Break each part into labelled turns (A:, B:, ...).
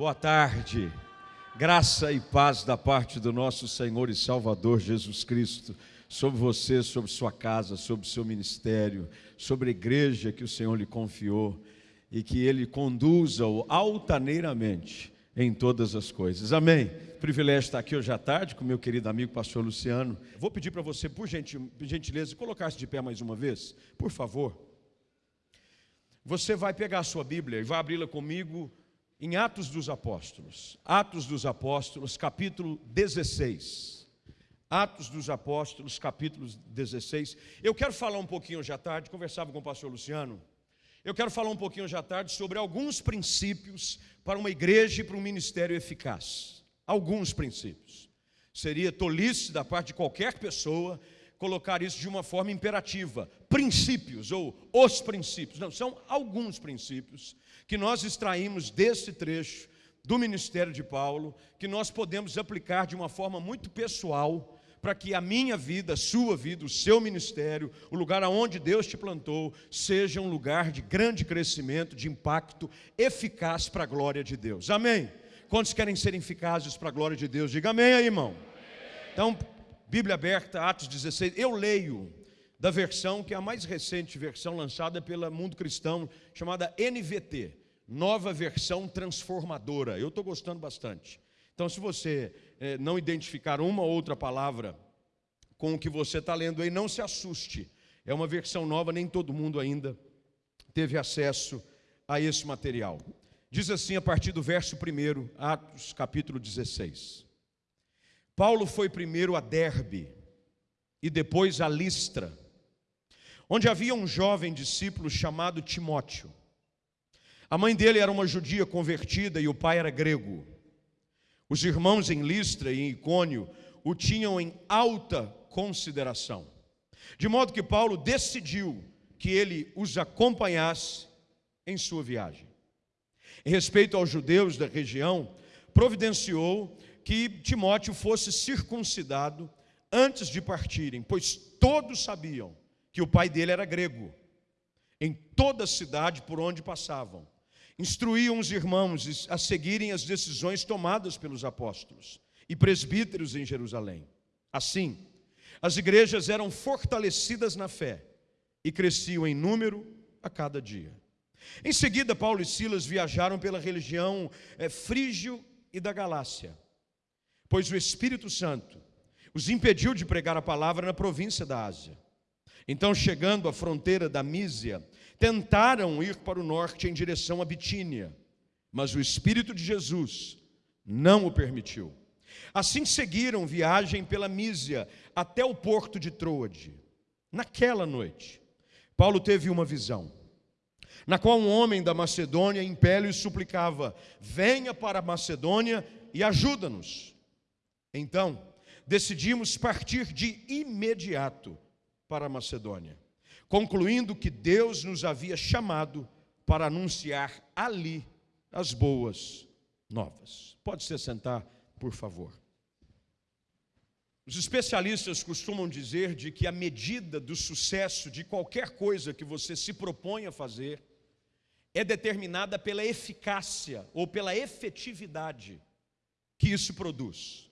A: Boa tarde. Graça e paz da parte do nosso Senhor e Salvador Jesus Cristo sobre você, sobre sua casa, sobre seu ministério, sobre a igreja que o Senhor lhe confiou e que ele conduza-o altaneiramente em todas as coisas. Amém. Privilégio estar aqui hoje à tarde com meu querido amigo pastor Luciano. Vou pedir para você, por gentileza, colocar-se de pé mais uma vez, por favor. Você vai pegar a sua Bíblia e vai abri-la comigo em Atos dos Apóstolos. Atos dos Apóstolos, capítulo 16. Atos dos Apóstolos, capítulo 16. Eu quero falar um pouquinho hoje à tarde, conversava com o pastor Luciano. Eu quero falar um pouquinho hoje à tarde sobre alguns princípios para uma igreja e para um ministério eficaz. Alguns princípios. Seria tolice da parte de qualquer pessoa colocar isso de uma forma imperativa. Princípios ou os princípios. Não, são alguns princípios que nós extraímos desse trecho do ministério de Paulo, que nós podemos aplicar de uma forma muito pessoal, para que a minha vida, a sua vida, o seu ministério, o lugar aonde Deus te plantou, seja um lugar de grande crescimento, de impacto eficaz para a glória de Deus. Amém? Quantos querem ser eficazes para a glória de Deus? Diga amém aí, irmão. Então, Bíblia aberta, Atos 16. Eu leio da versão que é a mais recente versão lançada pela Mundo Cristão, chamada NVT, Nova Versão Transformadora. Eu estou gostando bastante. Então, se você é, não identificar uma ou outra palavra com o que você está lendo aí, não se assuste. É uma versão nova, nem todo mundo ainda teve acesso a esse material. Diz assim a partir do verso 1, Atos capítulo 16. Paulo foi primeiro a Derbe e depois a Listra onde havia um jovem discípulo chamado Timóteo. A mãe dele era uma judia convertida e o pai era grego. Os irmãos em Listra e em Icônio o tinham em alta consideração. De modo que Paulo decidiu que ele os acompanhasse em sua viagem. Em respeito aos judeus da região, providenciou que Timóteo fosse circuncidado antes de partirem, pois todos sabiam que o pai dele era grego. Em toda a cidade por onde passavam, instruíam os irmãos a seguirem as decisões tomadas pelos apóstolos e presbíteros em Jerusalém. Assim, as igrejas eram fortalecidas na fé e cresciam em número a cada dia. Em seguida, Paulo e Silas viajaram pela religião é, frígio e da Galácia, pois o Espírito Santo os impediu de pregar a palavra na província da Ásia. Então, chegando à fronteira da Mísia, tentaram ir para o norte em direção a Bitínia, mas o Espírito de Jesus não o permitiu. Assim seguiram viagem pela Mísia até o porto de Troade. Naquela noite, Paulo teve uma visão, na qual um homem da Macedônia em pé e suplicava: Venha para a Macedônia e ajuda-nos. Então, decidimos partir de imediato para a Macedônia, concluindo que Deus nos havia chamado para anunciar ali as boas novas. Pode se sentar, por favor. Os especialistas costumam dizer de que a medida do sucesso de qualquer coisa que você se propõe a fazer é determinada pela eficácia ou pela efetividade que isso produz.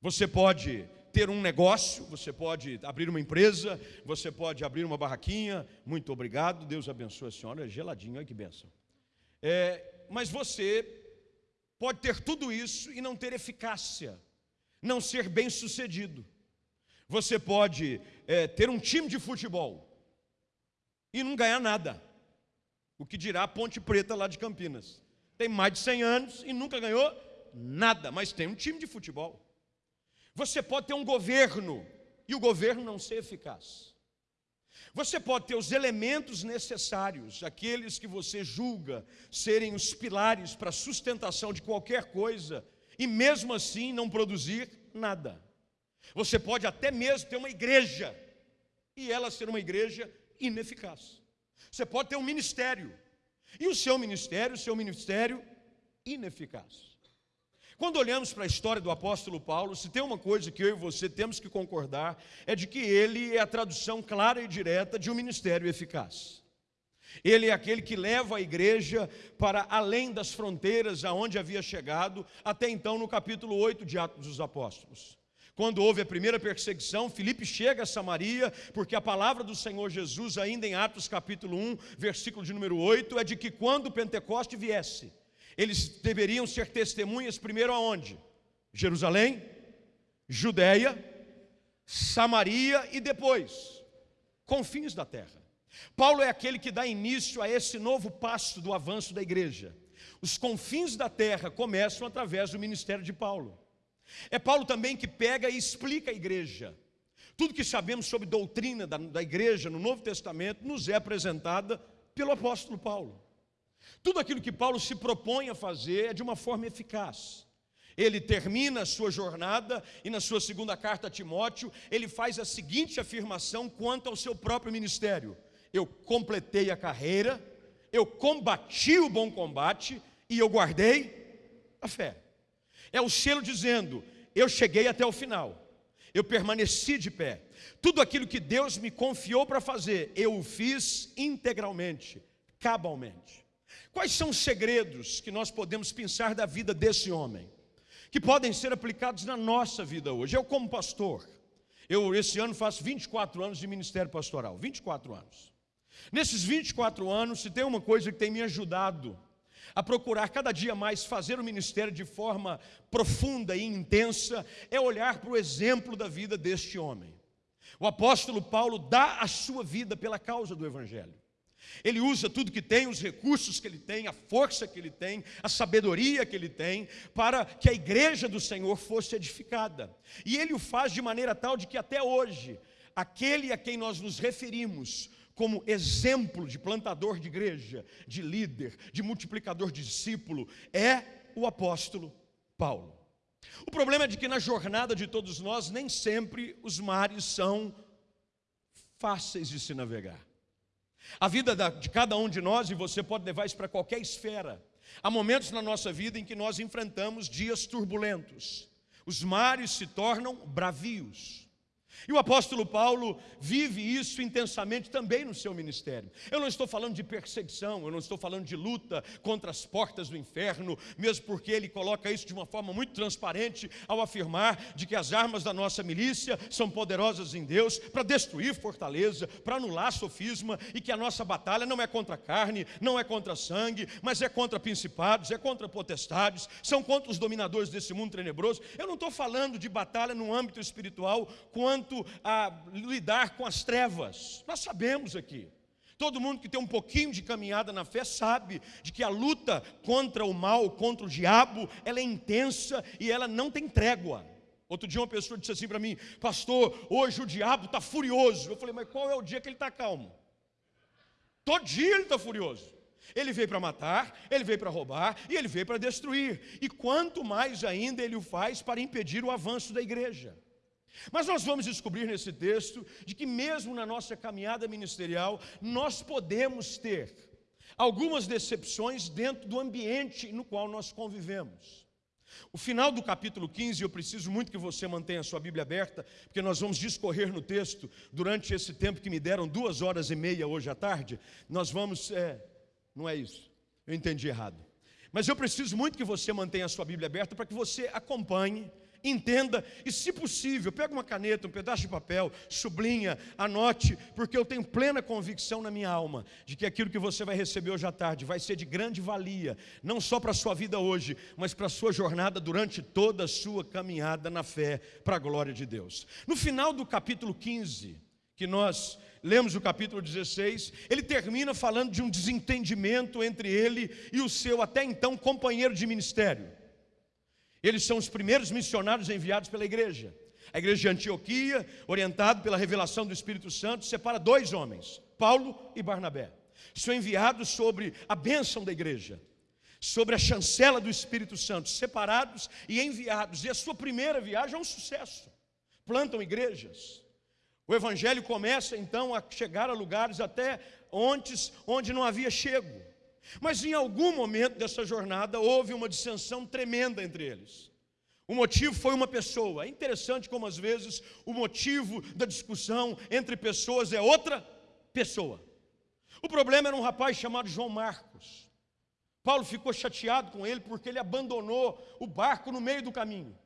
A: Você pode ter um negócio, você pode abrir uma empresa, você pode abrir uma barraquinha. Muito obrigado, Deus abençoe a senhora, é geladinho, olha que benção. É, mas você pode ter tudo isso e não ter eficácia, não ser bem sucedido. Você pode é, ter um time de futebol e não ganhar nada. O que dirá a Ponte Preta lá de Campinas? Tem mais de 100 anos e nunca ganhou nada, mas tem um time de futebol. Você pode ter um governo e o governo não ser eficaz. Você pode ter os elementos necessários, aqueles que você julga serem os pilares para a sustentação de qualquer coisa, e mesmo assim não produzir nada. Você pode até mesmo ter uma igreja, e ela ser uma igreja ineficaz. Você pode ter um ministério, e o seu ministério, o seu ministério ineficaz. Quando olhamos para a história do apóstolo Paulo, se tem uma coisa que eu e você temos que concordar, é de que ele é a tradução clara e direta de um ministério eficaz. Ele é aquele que leva a igreja para além das fronteiras aonde havia chegado, até então no capítulo 8 de Atos dos Apóstolos. Quando houve a primeira perseguição, Filipe chega a Samaria, porque a palavra do Senhor Jesus, ainda em Atos capítulo 1, versículo de número 8, é de que quando o Pentecoste viesse, eles deveriam ser testemunhas primeiro aonde? Jerusalém, Judéia, Samaria e depois, confins da terra. Paulo é aquele que dá início a esse novo passo do avanço da igreja. Os confins da terra começam através do ministério de Paulo. É Paulo também que pega e explica a igreja. Tudo que sabemos sobre doutrina da, da igreja no Novo Testamento nos é apresentada pelo apóstolo Paulo. Tudo aquilo que Paulo se propõe a fazer é de uma forma eficaz. Ele termina a sua jornada e na sua segunda carta a Timóteo, ele faz a seguinte afirmação quanto ao seu próprio ministério: Eu completei a carreira, eu combati o bom combate e eu guardei a fé. É o selo dizendo: Eu cheguei até o final, eu permaneci de pé. Tudo aquilo que Deus me confiou para fazer, eu o fiz integralmente, cabalmente. Quais são os segredos que nós podemos pensar da vida desse homem? Que podem ser aplicados na nossa vida hoje. Eu, como pastor, eu esse ano faço 24 anos de ministério pastoral, 24 anos. Nesses 24 anos, se tem uma coisa que tem me ajudado a procurar cada dia mais fazer o ministério de forma profunda e intensa, é olhar para o exemplo da vida deste homem. O apóstolo Paulo dá a sua vida pela causa do Evangelho. Ele usa tudo que tem, os recursos que ele tem, a força que ele tem, a sabedoria que ele tem, para que a igreja do Senhor fosse edificada. E ele o faz de maneira tal de que até hoje, aquele a quem nós nos referimos como exemplo de plantador de igreja, de líder, de multiplicador de discípulo, é o apóstolo Paulo. O problema é de que na jornada de todos nós, nem sempre os mares são fáceis de se navegar. A vida de cada um de nós, e você pode levar isso para qualquer esfera, há momentos na nossa vida em que nós enfrentamos dias turbulentos. Os mares se tornam bravios. E o apóstolo Paulo vive isso intensamente também no seu ministério. Eu não estou falando de perseguição, eu não estou falando de luta contra as portas do inferno, mesmo porque ele coloca isso de uma forma muito transparente ao afirmar de que as armas da nossa milícia são poderosas em Deus para destruir fortaleza, para anular sofisma e que a nossa batalha não é contra carne, não é contra sangue, mas é contra principados, é contra potestades, são contra os dominadores desse mundo tenebroso. Eu não estou falando de batalha no âmbito espiritual quanto quanto a lidar com as trevas. Nós sabemos aqui. Todo mundo que tem um pouquinho de caminhada na fé sabe de que a luta contra o mal, contra o diabo, ela é intensa e ela não tem trégua. Outro dia uma pessoa disse assim para mim, pastor, hoje o diabo está furioso. Eu falei, mas qual é o dia que ele está calmo? Todo dia ele está furioso. Ele veio para matar, ele veio para roubar e ele veio para destruir. E quanto mais ainda ele o faz para impedir o avanço da igreja. Mas nós vamos descobrir nesse texto de que, mesmo na nossa caminhada ministerial, nós podemos ter algumas decepções dentro do ambiente no qual nós convivemos. O final do capítulo 15, eu preciso muito que você mantenha a sua Bíblia aberta, porque nós vamos discorrer no texto durante esse tempo que me deram duas horas e meia hoje à tarde. Nós vamos. É, não é isso, eu entendi errado. Mas eu preciso muito que você mantenha a sua Bíblia aberta para que você acompanhe entenda e, se possível, pega uma caneta, um pedaço de papel, sublinha, anote, porque eu tenho plena convicção na minha alma de que aquilo que você vai receber hoje à tarde vai ser de grande valia, não só para a sua vida hoje, mas para a sua jornada durante toda a sua caminhada na fé para a glória de Deus. No final do capítulo 15, que nós lemos o capítulo 16, ele termina falando de um desentendimento entre ele e o seu até então companheiro de ministério. Eles são os primeiros missionários enviados pela igreja. A igreja de Antioquia, orientado pela revelação do Espírito Santo, separa dois homens, Paulo e Barnabé. São enviados sobre a bênção da igreja, sobre a chancela do Espírito Santo, separados e enviados. E a sua primeira viagem é um sucesso. Plantam igrejas. O evangelho começa então a chegar a lugares até onde, onde não havia chego. Mas em algum momento dessa jornada houve uma dissensão tremenda entre eles. O motivo foi uma pessoa. É interessante como às vezes o motivo da discussão entre pessoas é outra pessoa. O problema era um rapaz chamado João Marcos. Paulo ficou chateado com ele porque ele abandonou o barco no meio do caminho.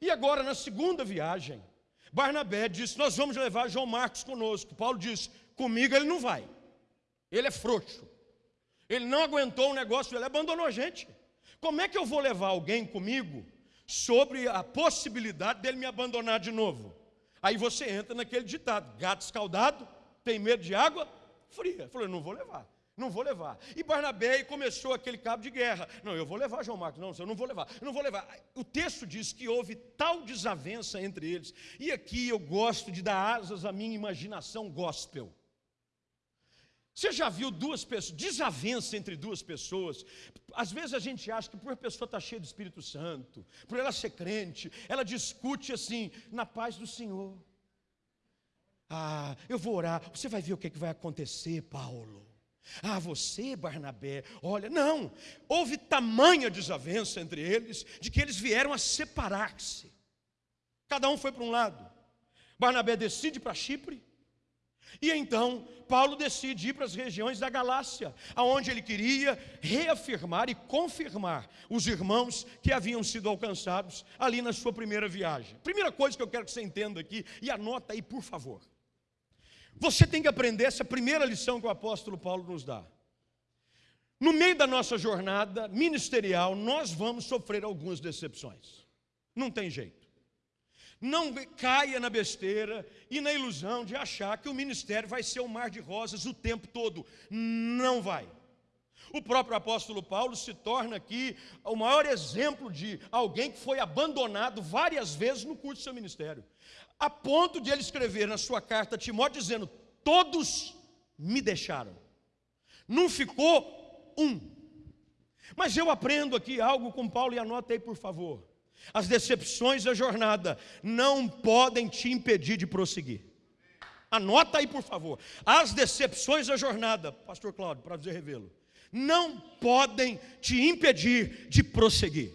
A: E agora, na segunda viagem, Barnabé disse: Nós vamos levar João Marcos conosco. Paulo disse: Comigo ele não vai. Ele é frouxo. Ele não aguentou o negócio, ele abandonou a gente. Como é que eu vou levar alguém comigo sobre a possibilidade dele me abandonar de novo? Aí você entra naquele ditado: gato escaldado, tem medo de água fria. Falou: não vou levar. Não vou levar. E Barnabé começou aquele cabo de guerra. Não, eu vou levar João Marcos. Não, eu não vou levar. Eu não vou levar. O texto diz que houve tal desavença entre eles. E aqui eu gosto de dar asas à minha imaginação gospel. Você já viu duas pessoas, desavença entre duas pessoas? Às vezes a gente acha que por a pessoa estar tá cheia do Espírito Santo, por ela ser crente, ela discute assim, na paz do Senhor. Ah, eu vou orar, você vai ver o que, é que vai acontecer, Paulo. Ah, você, Barnabé, olha, não, houve tamanha desavença entre eles, de que eles vieram a separar-se. Cada um foi para um lado. Barnabé decide para Chipre, e então Paulo decide ir para as regiões da Galácia, aonde ele queria reafirmar e confirmar os irmãos que haviam sido alcançados ali na sua primeira viagem. Primeira coisa que eu quero que você entenda aqui, e anota aí, por favor. Você tem que aprender essa primeira lição que o apóstolo Paulo nos dá. No meio da nossa jornada ministerial, nós vamos sofrer algumas decepções. Não tem jeito. Não caia na besteira e na ilusão de achar que o ministério vai ser um mar de rosas o tempo todo. Não vai. O próprio apóstolo Paulo se torna aqui o maior exemplo de alguém que foi abandonado várias vezes no curso do seu ministério. A ponto de ele escrever na sua carta a Timóteo dizendo: Todos me deixaram. Não ficou um. Mas eu aprendo aqui algo com Paulo e anota aí, por favor. As decepções da jornada não podem te impedir de prosseguir. Anota aí, por favor. As decepções da jornada, Pastor Cláudio, para dizer revê-lo, não podem te impedir de prosseguir.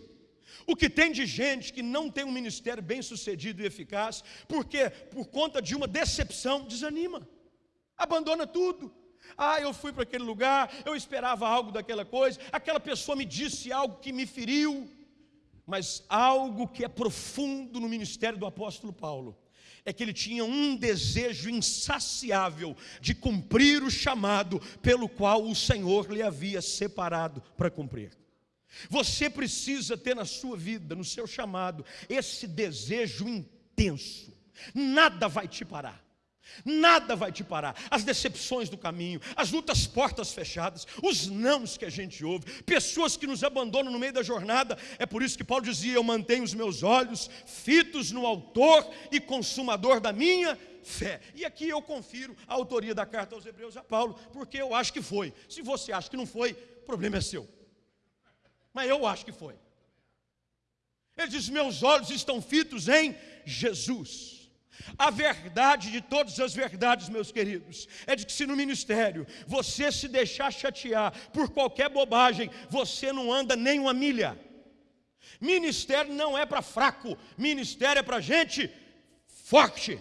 A: O que tem de gente que não tem um ministério bem sucedido e eficaz, porque por conta de uma decepção desanima, abandona tudo. Ah, eu fui para aquele lugar, eu esperava algo daquela coisa, aquela pessoa me disse algo que me feriu, mas algo que é profundo no ministério do apóstolo Paulo é que ele tinha um desejo insaciável de cumprir o chamado pelo qual o Senhor lhe havia separado para cumprir. Você precisa ter na sua vida, no seu chamado, esse desejo intenso. Nada vai te parar. Nada vai te parar. As decepções do caminho, as lutas portas fechadas, os nãos que a gente ouve, pessoas que nos abandonam no meio da jornada. É por isso que Paulo dizia: Eu mantenho os meus olhos fitos no Autor e Consumador da minha fé. E aqui eu confiro a autoria da carta aos Hebreus a Paulo, porque eu acho que foi. Se você acha que não foi, o problema é seu. Mas eu acho que foi. Ele diz: Meus olhos estão fitos em Jesus. A verdade de todas as verdades, meus queridos, é de que se no ministério você se deixar chatear por qualquer bobagem, você não anda nem uma milha. Ministério não é para fraco, ministério é para gente forte.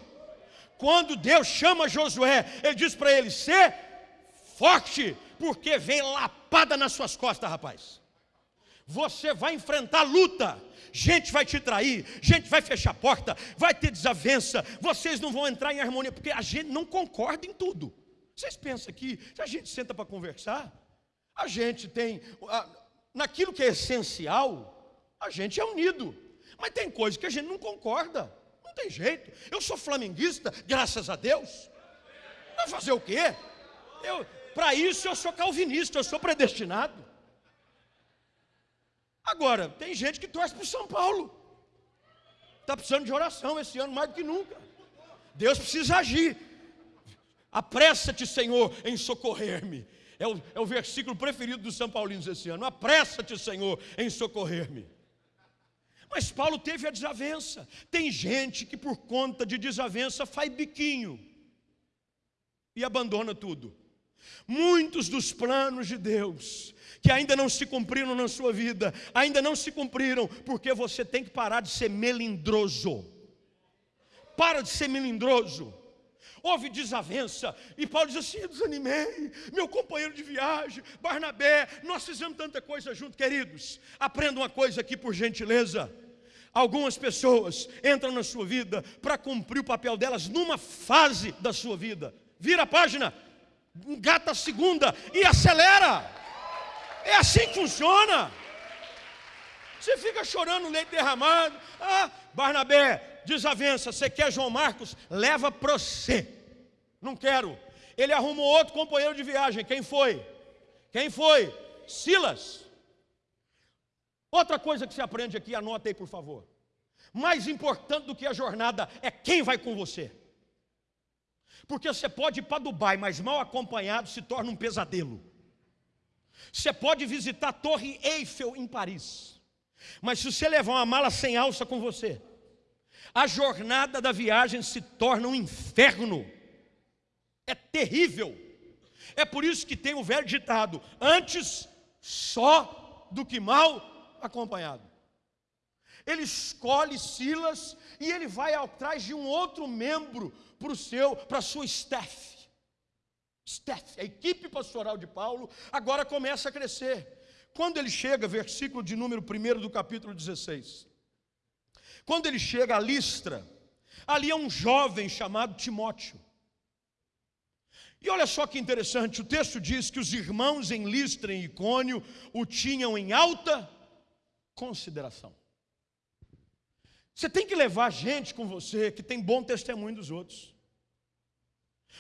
A: Quando Deus chama Josué, ele diz para ele: ser forte, porque vem lapada nas suas costas, rapaz. Você vai enfrentar luta, gente vai te trair, gente vai fechar a porta, vai ter desavença, vocês não vão entrar em harmonia, porque a gente não concorda em tudo. Vocês pensam que se a gente senta para conversar, a gente tem, naquilo que é essencial, a gente é unido, mas tem coisas que a gente não concorda, não tem jeito. Eu sou flamenguista, graças a Deus. Vai fazer o quê? Para isso eu sou calvinista, eu sou predestinado. Agora, tem gente que torce para o São Paulo. Está precisando de oração esse ano mais do que nunca. Deus precisa agir. Apressa-te, Senhor, em socorrer-me. É o, é o versículo preferido dos São Paulinos esse ano. Apressa-te, Senhor, em socorrer-me. Mas Paulo teve a desavença. Tem gente que por conta de desavença faz biquinho e abandona tudo. Muitos dos planos de Deus que ainda não se cumpriram na sua vida, ainda não se cumpriram, porque você tem que parar de ser melindroso. Para de ser melindroso. houve desavença. E Paulo diz assim: desanimei, meu companheiro de viagem, Barnabé, nós fizemos tanta coisa junto, queridos. Aprenda uma coisa aqui por gentileza. Algumas pessoas entram na sua vida para cumprir o papel delas numa fase da sua vida. Vira a página, engata a segunda e acelera. É assim que funciona. Você fica chorando leite derramado. Ah, Barnabé, desavença. Você quer João Marcos? Leva para você. Não quero. Ele arrumou outro companheiro de viagem. Quem foi? Quem foi? Silas. Outra coisa que você aprende aqui, anota aí por favor. Mais importante do que a jornada é quem vai com você. Porque você pode ir para Dubai, mas mal acompanhado se torna um pesadelo. Você pode visitar a Torre Eiffel em Paris. Mas se você levar uma mala sem alça com você, a jornada da viagem se torna um inferno. É terrível. É por isso que tem o velho ditado: antes só do que mal acompanhado. Ele escolhe Silas e ele vai atrás de um outro membro para o seu, para a sua staff. Staff, a equipe pastoral de Paulo agora começa a crescer. Quando ele chega, versículo de número 1 do capítulo 16. Quando ele chega a Listra, ali é um jovem chamado Timóteo. E olha só que interessante, o texto diz que os irmãos em Listra e Icônio o tinham em alta consideração. Você tem que levar gente com você que tem bom testemunho dos outros.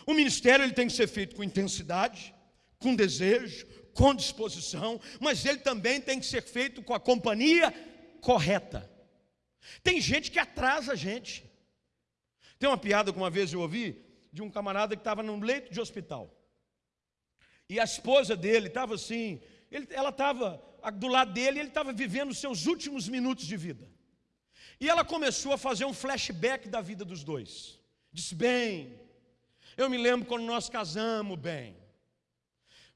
A: O ministério ele tem que ser feito com intensidade, com desejo, com disposição, mas ele também tem que ser feito com a companhia correta. Tem gente que atrasa a gente. Tem uma piada que uma vez eu ouvi de um camarada que estava num leito de hospital. E a esposa dele estava assim, ele, ela estava do lado dele, ele estava vivendo os seus últimos minutos de vida. E ela começou a fazer um flashback da vida dos dois. Disse: Bem, eu me lembro quando nós casamos, bem.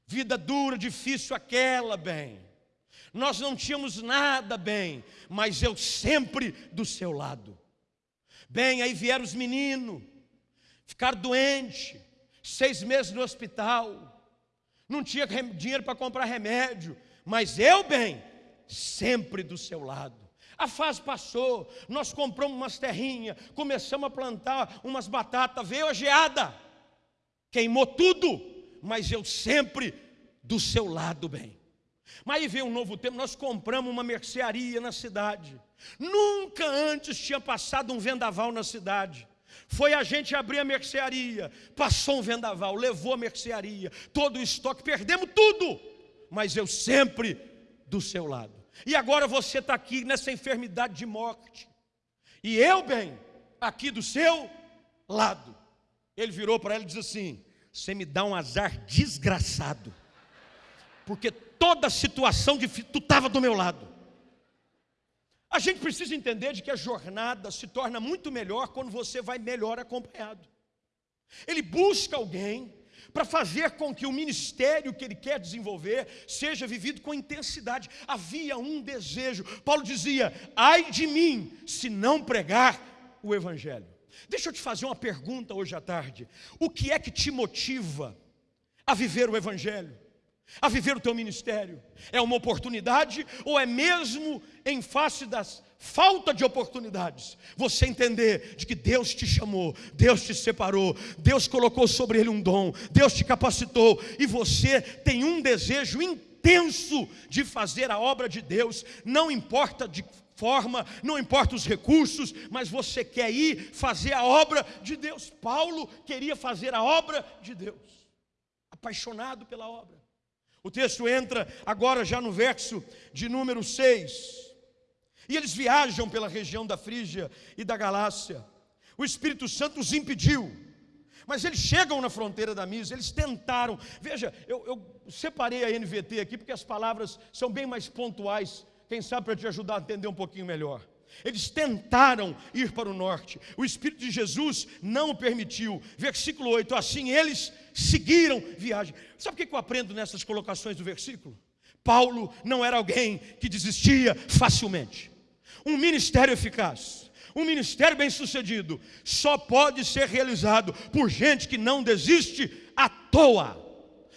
A: Vida dura, difícil aquela, bem. Nós não tínhamos nada, bem, mas eu sempre do seu lado. Bem, aí vieram os meninos, ficar doente, seis meses no hospital, não tinha dinheiro para comprar remédio, mas eu, bem, sempre do seu lado. A fase passou, nós compramos umas terrinhas, começamos a plantar umas batatas, veio a geada, queimou tudo mas eu sempre do seu lado, bem. Mas aí vem um novo tempo, nós compramos uma mercearia na cidade. Nunca antes tinha passado um vendaval na cidade. Foi a gente abrir a mercearia, passou um vendaval, levou a mercearia, todo o estoque, perdemos tudo, mas eu sempre do seu lado. E agora você está aqui nessa enfermidade de morte, e eu, bem, aqui do seu lado. Ele virou para ela e disse assim: você me dá um azar desgraçado. Porque toda situação difícil, tu estava do meu lado. A gente precisa entender de que a jornada se torna muito melhor quando você vai melhor acompanhado. Ele busca alguém para fazer com que o ministério que ele quer desenvolver seja vivido com intensidade. Havia um desejo. Paulo dizia: ai de mim, se não pregar o evangelho. Deixa eu te fazer uma pergunta hoje à tarde. O que é que te motiva a viver o Evangelho? A viver o teu ministério? É uma oportunidade ou é mesmo em face das falta de oportunidades, você entender de que Deus te chamou, Deus te separou, Deus colocou sobre ele um dom, Deus te capacitou e você tem um desejo intenso de fazer a obra de Deus, não importa de forma, não importa os recursos, mas você quer ir fazer a obra de Deus. Paulo queria fazer a obra de Deus, apaixonado pela obra. O texto entra agora já no verso de número 6. E eles viajam pela região da Frígia e da Galácia. O Espírito Santo os impediu. Mas eles chegam na fronteira da Mísia, eles tentaram. Veja, eu, eu separei a NVT aqui porque as palavras são bem mais pontuais quem sabe para te ajudar a entender um pouquinho melhor. Eles tentaram ir para o norte, o Espírito de Jesus não o permitiu. Versículo 8: assim eles seguiram viagem. Sabe o que eu aprendo nessas colocações do versículo? Paulo não era alguém que desistia facilmente. Um ministério eficaz, Um ministério bem-sucedido só pode ser realizado por gente que não desiste à toa.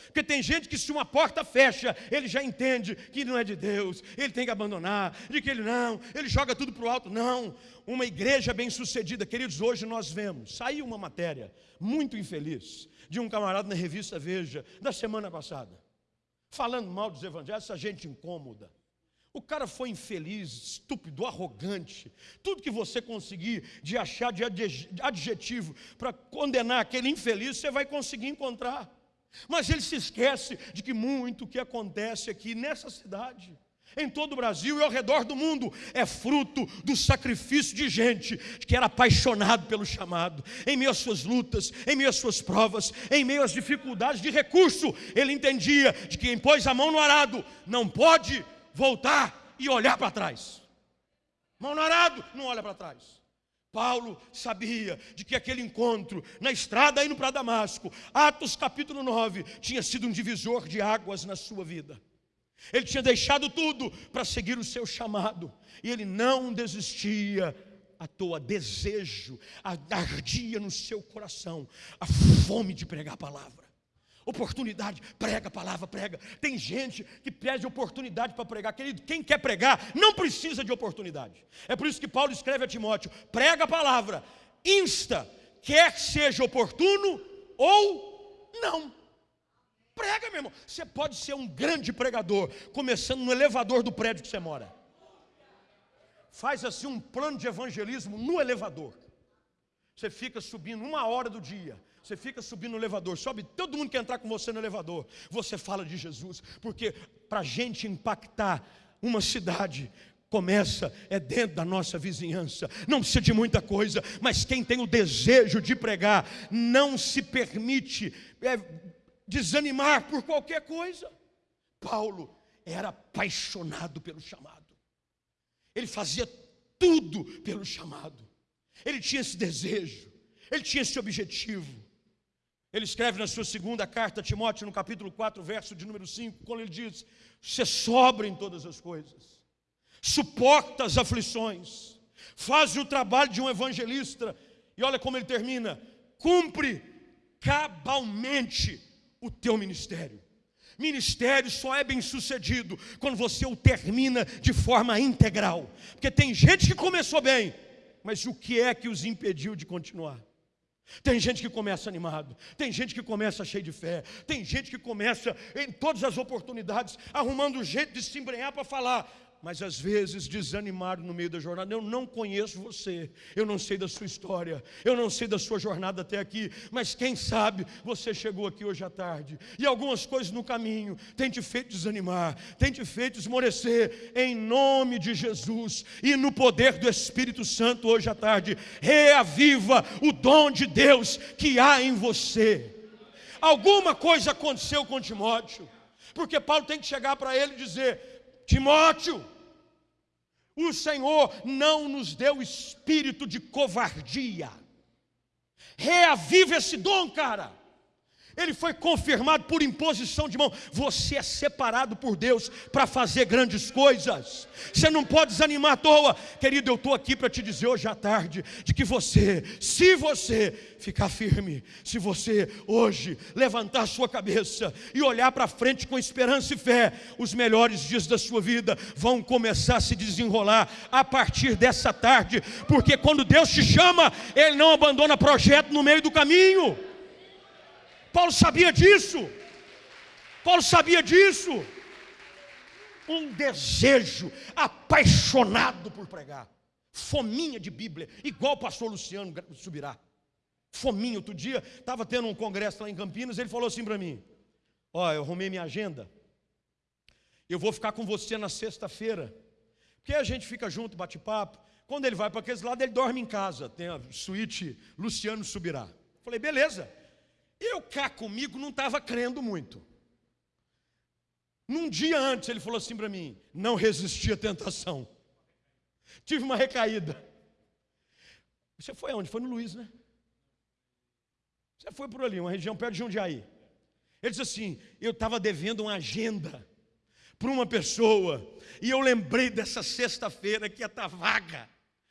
A: Porque tem gente que, se uma porta fecha, ele já entende que não é de Deus, ele tem que abandonar, de que ele não, ele joga tudo para o alto. Não, uma igreja bem-sucedida, queridos, hoje nós vemos, saiu uma matéria muito infeliz de um camarada na revista Veja, da semana passada, falando mal dos evangelhos, essa gente incômoda. O cara foi infeliz, estúpido, arrogante. Tudo que você conseguir de achar de adjetivo para condenar aquele infeliz, você vai conseguir encontrar. Mas ele se esquece de que muito que acontece aqui nessa cidade, em todo o Brasil e ao redor do mundo, é fruto do sacrifício de gente que era apaixonado pelo chamado, em meio às suas lutas, em meio às suas provas, em meio às dificuldades de recurso, ele entendia de que quem pôs a mão no arado não pode voltar e olhar para trás. Mão no arado, não olha para trás. Paulo sabia de que aquele encontro na estrada indo para Damasco, Atos capítulo 9, tinha sido um divisor de águas na sua vida. Ele tinha deixado tudo para seguir o seu chamado, e ele não desistia à toa, desejo, ardia no seu coração a fome de pregar a palavra. Oportunidade, prega a palavra, prega. Tem gente que pede oportunidade para pregar. Querido, quem quer pregar não precisa de oportunidade. É por isso que Paulo escreve a Timóteo: prega a palavra, insta, quer seja oportuno ou não. Prega, meu irmão. Você pode ser um grande pregador, começando no elevador do prédio que você mora. Faz assim um plano de evangelismo no elevador. Você fica subindo uma hora do dia você fica subindo no elevador, sobe todo mundo quer entrar com você no elevador. Você fala de Jesus, porque para a gente impactar uma cidade, começa é dentro da nossa vizinhança. Não precisa de muita coisa, mas quem tem o desejo de pregar não se permite é, desanimar por qualquer coisa. Paulo era apaixonado pelo chamado. Ele fazia tudo pelo chamado. Ele tinha esse desejo, ele tinha esse objetivo. Ele escreve na sua segunda carta a Timóteo, no capítulo 4, verso de número 5, quando ele diz: Você sobra em todas as coisas, suporta as aflições, faz o trabalho de um evangelista, e olha como ele termina: cumpre cabalmente o teu ministério. Ministério só é bem sucedido quando você o termina de forma integral, porque tem gente que começou bem, mas o que é que os impediu de continuar? Tem gente que começa animado, tem gente que começa cheio de fé, tem gente que começa em todas as oportunidades, arrumando um jeito de se embrenhar para falar, mas às vezes desanimado no meio da jornada. Eu não conheço você, eu não sei da sua história, eu não sei da sua jornada até aqui, mas quem sabe você chegou aqui hoje à tarde e algumas coisas no caminho têm te feito desanimar, têm te feito esmorecer, em nome de Jesus e no poder do Espírito Santo hoje à tarde, reaviva o dom de Deus que há em você. Alguma coisa aconteceu com Timóteo, porque Paulo tem que chegar para ele e dizer: Timóteo, o Senhor não nos deu espírito de covardia. Reaviva esse dom, cara. Ele foi confirmado por imposição de mão. Você é separado por Deus para fazer grandes coisas. Você não pode desanimar à toa. Querido, eu estou aqui para te dizer hoje à tarde de que você, se você ficar firme, se você hoje levantar sua cabeça e olhar para frente com esperança e fé, os melhores dias da sua vida vão começar a se desenrolar a partir dessa tarde, porque quando Deus te chama, Ele não abandona projeto no meio do caminho. Paulo sabia disso. Paulo sabia disso. Um desejo apaixonado por pregar. Fominha de Bíblia, igual o pastor Luciano subirá. Fominha, outro dia, estava tendo um congresso lá em Campinas, ele falou assim para mim: Ó, eu arrumei minha agenda, eu vou ficar com você na sexta-feira, porque a gente fica junto, bate papo. Quando ele vai para aqueles lados, ele dorme em casa, tem a suíte Luciano Subirá. Falei, beleza. Eu cá comigo não estava crendo muito. Num dia antes ele falou assim para mim: não resisti à tentação. Tive uma recaída. Você foi aonde? Foi no Luiz, né? Você foi por ali, uma região perto de Jundiaí. Ele disse assim: eu estava devendo uma agenda para uma pessoa, e eu lembrei dessa sexta-feira que ia estar tá vaga.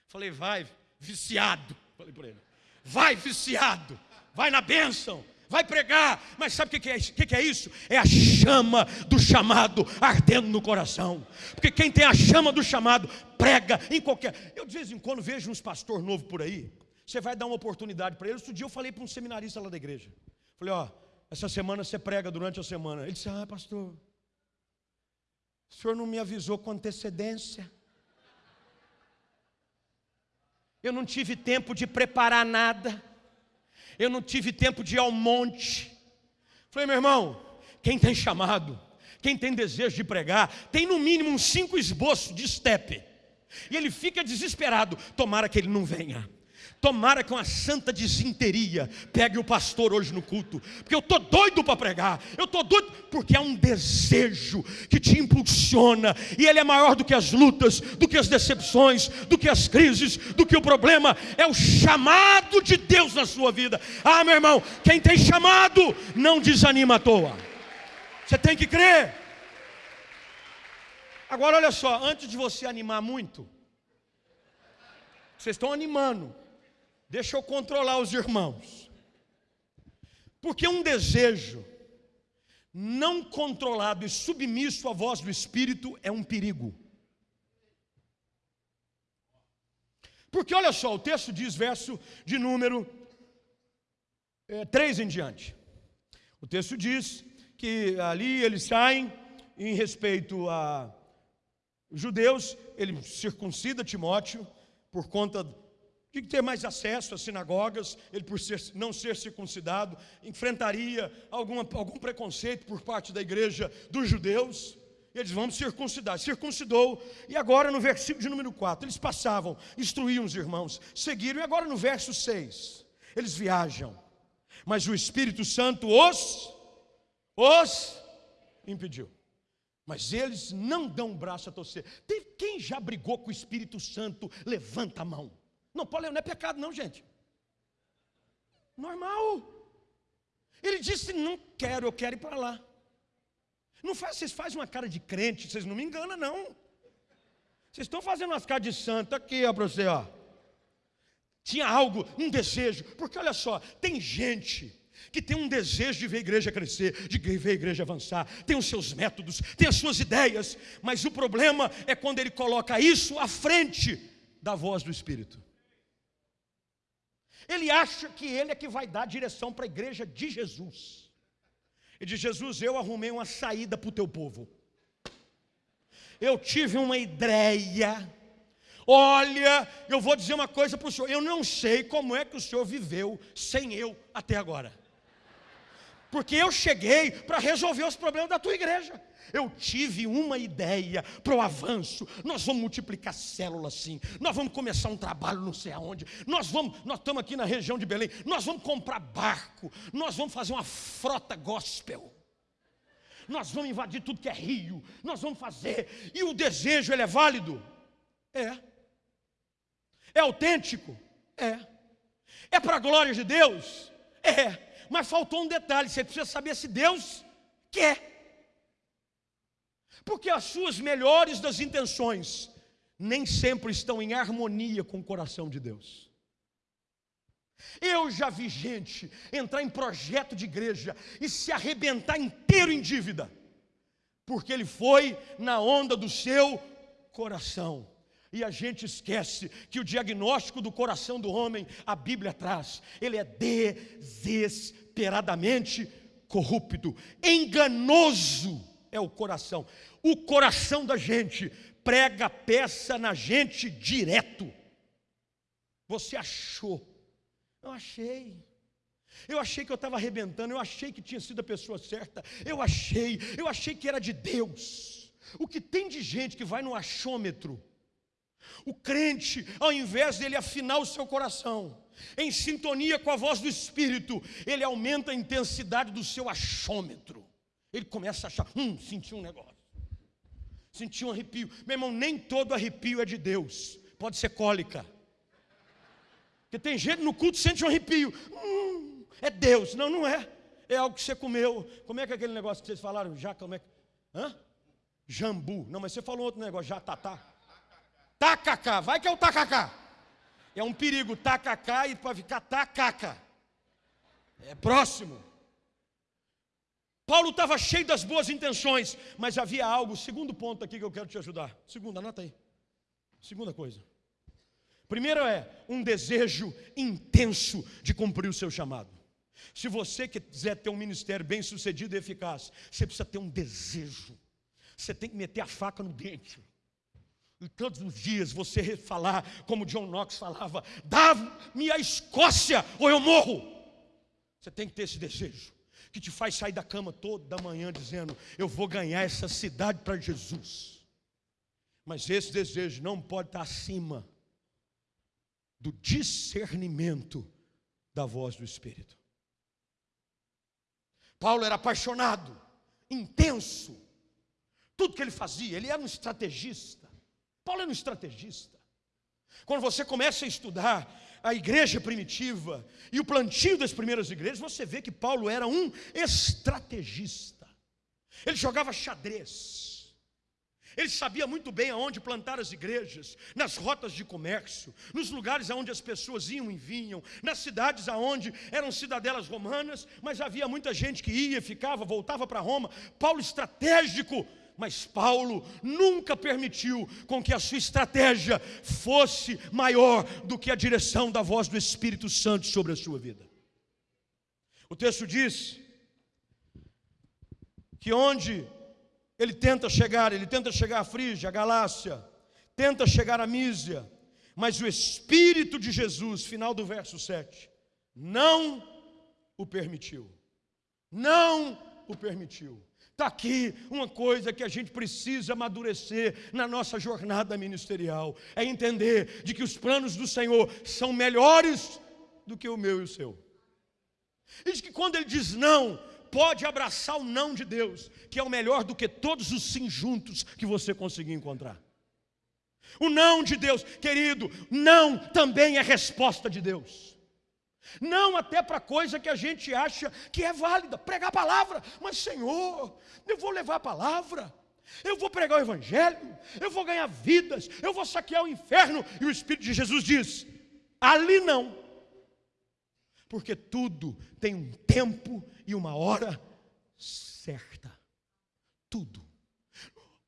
A: Falei, vai,
B: viciado. Falei para ele: vai viciado, vai na bênção, vai pregar. Mas sabe o que é, isso? que é isso? É a chama do chamado ardendo no coração. Porque quem tem a chama do chamado prega em qualquer. Eu de vez em quando vejo uns pastor novo por aí. Você vai dar uma oportunidade para eles. Outro dia eu falei para um seminarista lá da igreja. Falei, ó, essa semana você prega durante a semana. Ele disse, ah, pastor, o senhor não me avisou com antecedência. Eu não tive tempo de preparar nada. Eu não tive tempo de ir ao monte. Falei, meu irmão, quem tem chamado, quem tem desejo de pregar, tem no mínimo uns cinco esboços de estepe. E ele fica desesperado. Tomara que ele não venha. Tomara que uma santa desinteria pegue o pastor hoje no culto, porque eu estou doido para pregar, eu estou doido, porque é um desejo que te impulsiona, e ele é maior do que as lutas, do que as decepções, do que as crises, do que o problema, é o chamado de Deus na sua vida. Ah, meu irmão, quem tem chamado não desanima à toa, você tem que crer. Agora olha só, antes de você animar muito, vocês estão animando, Deixa eu controlar os irmãos. Porque um desejo não controlado e submisso à voz do Espírito é um perigo. Porque olha só, o texto diz, verso de número é, 3 em diante. O texto diz que ali eles saem em respeito a judeus, ele circuncida Timóteo por conta de ter mais acesso às sinagogas, ele por ser, não ser circuncidado, enfrentaria alguma, algum preconceito por parte da igreja dos judeus. E eles vão circuncidar. Circuncidou. E agora no versículo de número 4, eles passavam, instruíam os irmãos, seguiram. E agora no verso 6, eles viajam. Mas o Espírito Santo os, os impediu. Mas eles não dão o braço a torcer. Quem já brigou com o Espírito Santo, levanta a mão. Não, pode não é pecado, não, gente. Normal. Ele disse: Não quero, eu quero ir para lá. Não faz, vocês fazem uma cara de crente, vocês não me enganam, não. Vocês estão fazendo umas caras de santo aqui, ó, para você, ó. Tinha algo, um desejo, porque olha só, tem gente que tem um desejo de ver a igreja crescer, de ver a igreja avançar, tem os seus métodos, tem as suas ideias, mas o problema é quando ele coloca isso à frente da voz do Espírito. Ele acha que ele é que vai dar direção para a igreja de Jesus. Ele diz: Jesus, eu arrumei uma saída para o teu povo. Eu tive uma ideia. Olha, eu vou dizer uma coisa para o senhor. Eu não sei como é que o senhor viveu sem eu até agora. Porque eu cheguei para resolver os problemas da tua igreja. Eu tive uma ideia para o avanço. Nós vamos multiplicar células sim. Nós vamos começar um trabalho não sei aonde. Nós vamos, nós estamos aqui na região de Belém. Nós vamos comprar barco. Nós vamos fazer uma frota gospel. Nós vamos invadir tudo que é rio. Nós vamos fazer. E o desejo ele é válido? É. É autêntico? É. É para a glória de Deus? É. Mas faltou um detalhe, você precisa saber se Deus quer. Porque as suas melhores das intenções nem sempre estão em harmonia com o coração de Deus. Eu já vi gente entrar em projeto de igreja e se arrebentar inteiro em dívida, porque ele foi na onda do seu coração. E a gente esquece que o diagnóstico do coração do homem, a Bíblia traz, ele é desesperadamente corrupto, enganoso é o coração. O coração da gente prega peça na gente direto. Você achou? Eu achei. Eu achei que eu estava arrebentando, eu achei que tinha sido a pessoa certa, eu achei, eu achei que era de Deus. O que tem de gente que vai no achômetro, o crente, ao invés dele afinar o seu coração, em sintonia com a voz do Espírito, ele aumenta a intensidade do seu achômetro. Ele começa a achar, hum, senti um negócio. Senti um arrepio. Meu irmão, nem todo arrepio é de Deus. Pode ser cólica. Porque tem gente no culto que sente um arrepio. Hum, é Deus. Não, não é. É algo que você comeu. Como é que é aquele negócio que vocês falaram? Já, como é que. Hã? Jambu. Não, mas você falou outro negócio, já tatá. Tacacá. Vai que é o tacacá. É um perigo, tacacá e para ficar tacaca. É próximo. Paulo estava cheio das boas intenções, mas havia algo, segundo ponto aqui que eu quero te ajudar. Segundo, anota aí. Segunda coisa. Primeiro é um desejo intenso de cumprir o seu chamado. Se você quiser ter um ministério bem sucedido e eficaz, você precisa ter um desejo. Você tem que meter a faca no dente. E todos os dias você falar, como John Knox falava: dá-me a Escócia ou eu morro. Você tem que ter esse desejo, que te faz sair da cama toda manhã dizendo: eu vou ganhar essa cidade para Jesus. Mas esse desejo não pode estar acima do discernimento da voz do Espírito. Paulo era apaixonado, intenso, tudo que ele fazia, ele era um estrategista. Paulo era um estrategista. Quando você começa a estudar a igreja primitiva e o plantio das primeiras igrejas, você vê que Paulo era um estrategista. Ele jogava xadrez. Ele sabia muito bem aonde plantar as igrejas, nas rotas de comércio, nos lugares aonde as pessoas iam e vinham, nas cidades aonde eram cidadelas romanas, mas havia muita gente que ia, ficava, voltava para Roma. Paulo estratégico, mas Paulo nunca permitiu com que a sua estratégia fosse maior do que a direção da voz do Espírito Santo sobre a sua vida. O texto diz que onde ele tenta chegar, ele tenta chegar a Frígia, a Galácia, tenta chegar a Mísia, mas o Espírito de Jesus, final do verso 7, não o permitiu. Não o permitiu. Está aqui uma coisa que a gente precisa amadurecer na nossa jornada ministerial: é entender de que os planos do Senhor são melhores do que o meu e o seu. E de que quando Ele diz não, pode abraçar o não de Deus, que é o melhor do que todos os sim juntos que você conseguir encontrar. O não de Deus, querido, não também é resposta de Deus. Não até para coisa que a gente acha que é válida, pregar a palavra, mas Senhor, eu vou levar a palavra, eu vou pregar o Evangelho, eu vou ganhar vidas, eu vou saquear o inferno, e o Espírito de Jesus diz: ali não, porque tudo tem um tempo e uma hora certa. Tudo.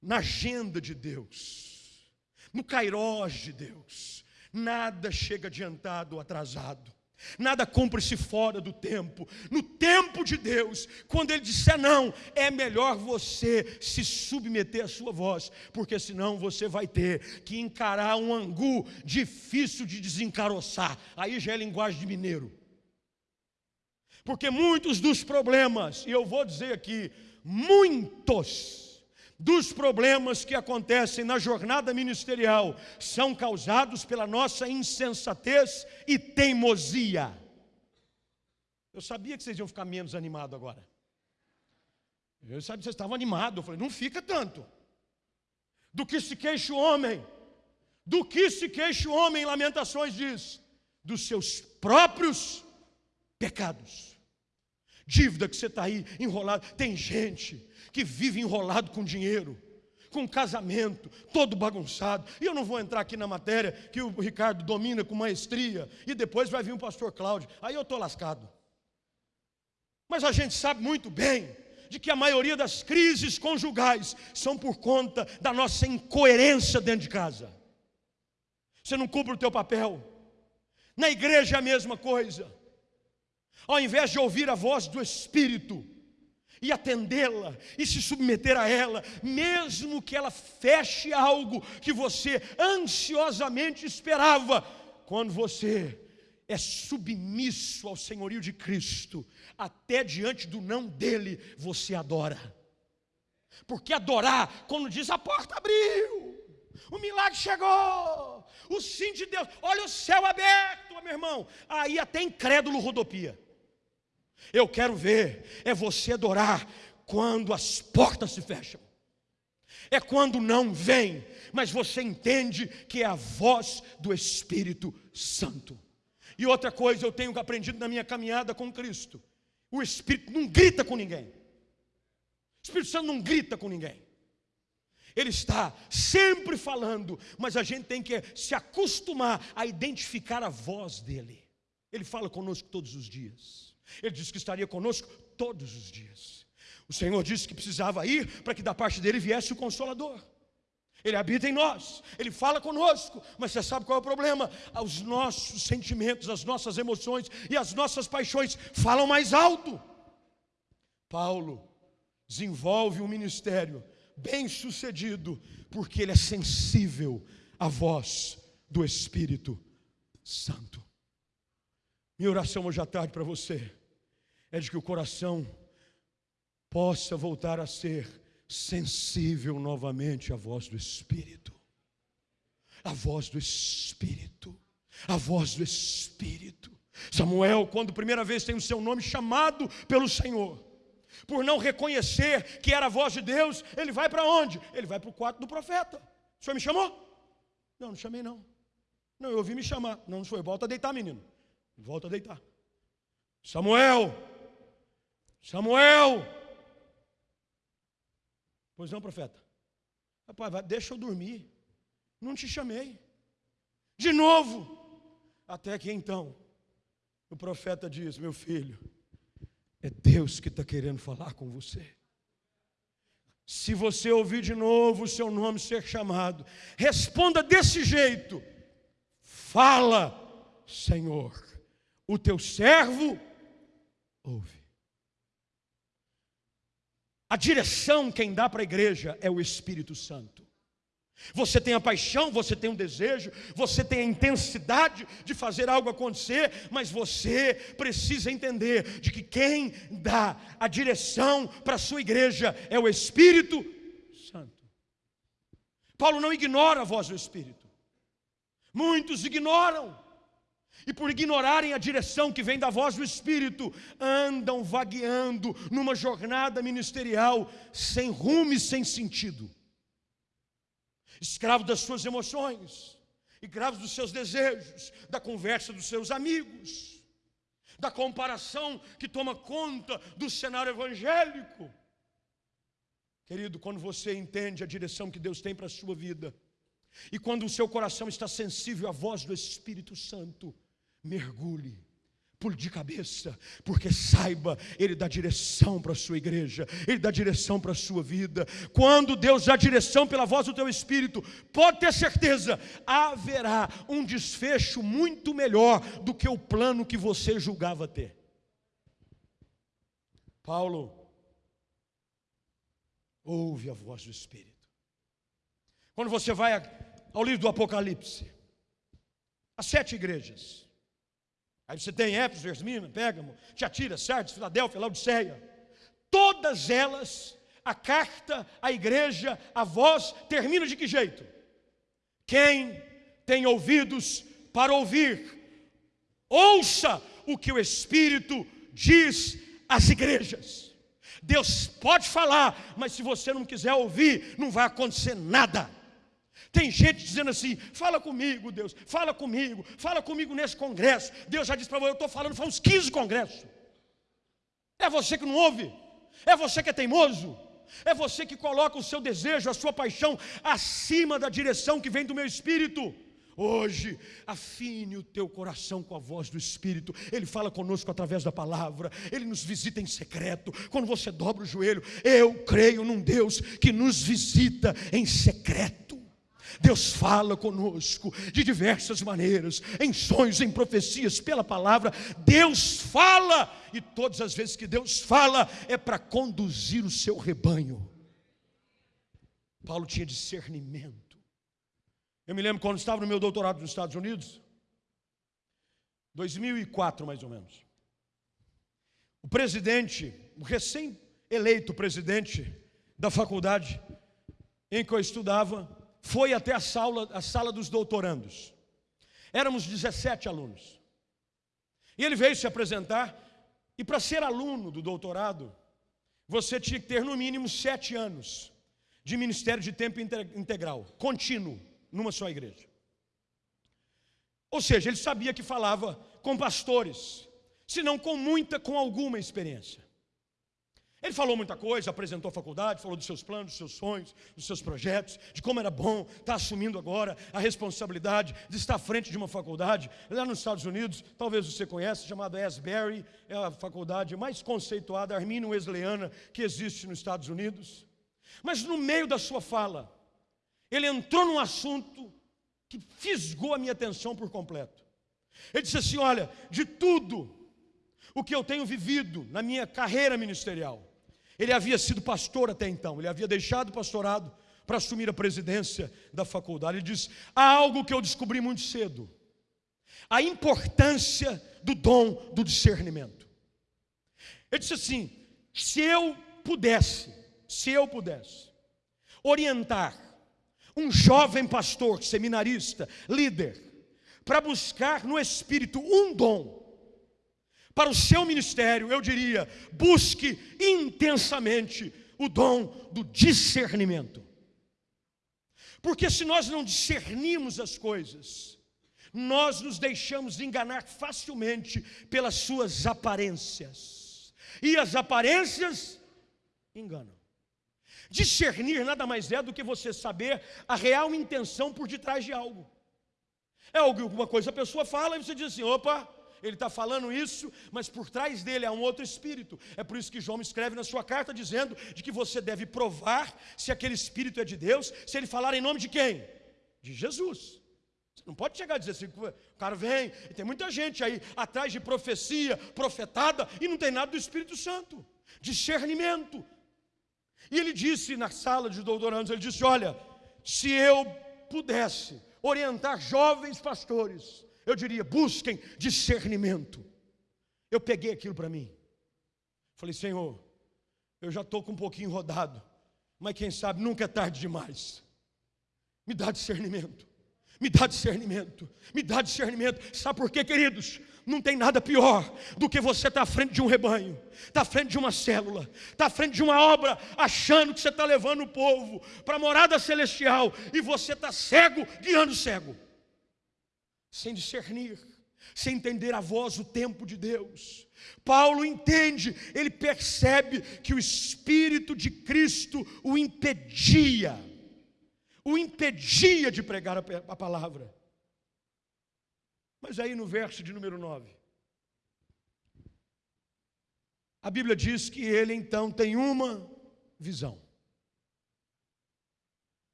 B: Na agenda de Deus, no kairós de Deus, nada chega adiantado ou atrasado. Nada cumpre-se fora do tempo. No tempo de Deus, quando Ele disser não, é melhor você se submeter à sua voz, porque senão você vai ter que encarar um angu difícil de desencaroçar. Aí já é linguagem de mineiro. Porque muitos dos problemas, e eu vou dizer aqui, muitos dos problemas que acontecem na jornada ministerial são causados pela nossa insensatez e teimosia. Eu sabia que vocês iam ficar menos animados agora. Eu sabia que vocês estavam animados. Eu falei, não fica tanto. Do que se queixa o homem, do que se queixa o homem, em Lamentações diz, dos seus próprios pecados dívida que você está aí enrolado. Tem gente que vive enrolado com dinheiro, com casamento, todo bagunçado. E eu não vou entrar aqui na matéria que o Ricardo domina com maestria, e depois vai vir o pastor Cláudio. Aí eu estou lascado. Mas a gente sabe muito bem de que a maioria das crises conjugais são por conta da nossa incoerência dentro de casa. Você não cumpre o teu papel. Na igreja é a mesma coisa ao invés de ouvir a voz do Espírito e atendê-la e se submeter a ela, mesmo que ela feche algo que você ansiosamente esperava, quando você é submisso ao senhorio de Cristo, até diante do não dele, você adora. Porque adorar, quando diz a porta abriu, o milagre chegou, o sim de Deus, olha o céu aberto, meu irmão, aí até incrédulo rodopia. Eu quero ver é você adorar quando as portas se fecham. É quando não vem, mas você entende que é a voz do Espírito Santo. E outra coisa eu tenho aprendido na minha caminhada com Cristo: o Espírito não grita com ninguém. O Espírito Santo não grita com ninguém. Ele está sempre falando, mas a gente tem que se acostumar a identificar a voz dele. Ele fala conosco todos os dias. Ele disse que estaria conosco todos os dias. O Senhor disse que precisava ir para que da parte dele viesse o consolador. Ele habita em nós, ele fala conosco, mas você sabe qual é o problema? Os nossos sentimentos, as nossas emoções e as nossas paixões falam mais alto. Paulo desenvolve um ministério bem sucedido, porque ele é sensível à voz do Espírito Santo. Minha oração hoje à tarde para você é de que o coração possa voltar a ser sensível novamente à voz do Espírito. A voz do Espírito. A voz do Espírito. Samuel, quando primeira vez tem o seu nome chamado pelo Senhor, por não reconhecer que era a voz de Deus, ele vai para onde? Ele vai para o quarto do profeta. O senhor me chamou? Não, não chamei não. Não, eu ouvi me chamar. Não, não foi. Volta a deitar, menino. Volta a deitar. Samuel! Samuel! Pois não, profeta. Rapaz, deixa eu dormir. Não te chamei. De novo. Até que então, o profeta diz: Meu filho, é Deus que está querendo falar com você. Se você ouvir de novo o seu nome ser chamado, responda desse jeito: Fala, Senhor, o teu servo ouve. A direção quem dá para a igreja é o Espírito Santo. Você tem a paixão, você tem um desejo, você tem a intensidade de fazer algo acontecer, mas você precisa entender de que quem dá a direção para a sua igreja é o Espírito Santo. Paulo não ignora a voz do Espírito. Muitos ignoram. E por ignorarem a direção que vem da voz do Espírito, andam vagueando numa jornada ministerial sem rumo e sem sentido escravo das suas emoções, escravo dos seus desejos, da conversa dos seus amigos, da comparação que toma conta do cenário evangélico. Querido, quando você entende a direção que Deus tem para a sua vida, e quando o seu coração está sensível à voz do Espírito Santo, mergulhe pule de cabeça, porque saiba, Ele dá direção para a sua igreja, Ele dá direção para a sua vida. Quando Deus dá direção pela voz do teu espírito, pode ter certeza, haverá um desfecho muito melhor do que o plano que você julgava ter. Paulo ouve a voz do Espírito. Quando você vai ao livro do Apocalipse, as sete igrejas, Aí você tem Éfeso, Esmirna, Pégamo, Tiatira, Sardes, Filadélfia, Laodiceia. Todas elas, a carta, a igreja, a voz, termina de que jeito? Quem tem ouvidos para ouvir, ouça o que o Espírito diz às igrejas. Deus pode falar, mas se você não quiser ouvir, não vai acontecer nada. Tem gente dizendo assim: fala comigo, Deus, fala comigo, fala comigo nesse congresso. Deus já disse para você: eu estou falando faz uns 15 congressos. É você que não ouve, é você que é teimoso, é você que coloca o seu desejo, a sua paixão acima da direção que vem do meu espírito. Hoje, afine o teu coração com a voz do Espírito. Ele fala conosco através da palavra. Ele nos visita em secreto. Quando você dobra o joelho, eu creio num Deus que nos visita em secreto. Deus fala conosco de diversas maneiras, em sonhos, em profecias, pela palavra. Deus fala, e todas as vezes que Deus fala, é para conduzir o seu rebanho. Paulo tinha discernimento. Eu me lembro quando estava no meu doutorado nos Estados Unidos, 2004 mais ou menos. O presidente, o recém-eleito presidente da faculdade em que eu estudava, foi até a sala, a sala dos doutorandos. Éramos 17 alunos. E ele veio se apresentar, e para ser aluno do doutorado, você tinha que ter no mínimo sete anos de ministério de tempo integral, contínuo, numa só igreja. Ou seja, ele sabia que falava com pastores, se não com muita, com alguma experiência. Ele falou muita coisa, apresentou a faculdade, falou dos seus planos, dos seus sonhos, dos seus projetos, de como era bom estar assumindo agora a responsabilidade de estar à frente de uma faculdade lá nos Estados Unidos, talvez você conheça, chamada Asbury, é a faculdade mais conceituada armínio wesleyana que existe nos Estados Unidos. Mas no meio da sua fala, ele entrou num assunto que fisgou a minha atenção por completo. Ele disse assim: Olha, de tudo o que eu tenho vivido na minha carreira ministerial, ele havia sido pastor até então, ele havia deixado o pastorado para assumir a presidência da faculdade. Ele diz: há algo que eu descobri muito cedo: a importância do dom do discernimento. Ele disse assim: se eu pudesse, se eu pudesse orientar um jovem pastor, seminarista, líder, para buscar no espírito um dom para o seu ministério, eu diria: busque intensamente o dom do discernimento. Porque se nós não discernimos as coisas, nós nos deixamos enganar facilmente pelas suas aparências. E as aparências enganam. Discernir nada mais é do que você saber a real intenção por detrás de algo. É alguma coisa a pessoa fala e você diz assim: opa, ele está falando isso, mas por trás dele há um outro espírito. É por isso que João escreve na sua carta dizendo de que você deve provar se aquele espírito é de Deus, se ele falar em nome de quem? De Jesus. Você não pode chegar a dizer assim, o cara vem, e tem muita gente aí atrás de profecia, profetada, e não tem nada do Espírito Santo. Discernimento. E ele disse na sala de doutorandos, ele disse: Olha, se eu pudesse orientar jovens pastores eu diria: busquem discernimento. Eu peguei aquilo para mim. Falei, Senhor, eu já estou com um pouquinho rodado, mas quem sabe nunca é tarde demais. Me dá discernimento, me dá discernimento, me dá discernimento. Sabe por quê, queridos? Não tem nada pior do que você estar tá à frente de um rebanho, estar tá à frente de uma célula, estar tá à frente de uma obra, achando que você está levando o povo para a morada celestial e você está cego, guiando cego sem discernir, sem entender a voz, o tempo de Deus. Paulo entende, ele percebe que o Espírito de Cristo o impedia, o impedia de pregar a, palavra. Mas aí no verso de número 9, a Bíblia diz que ele então tem uma visão.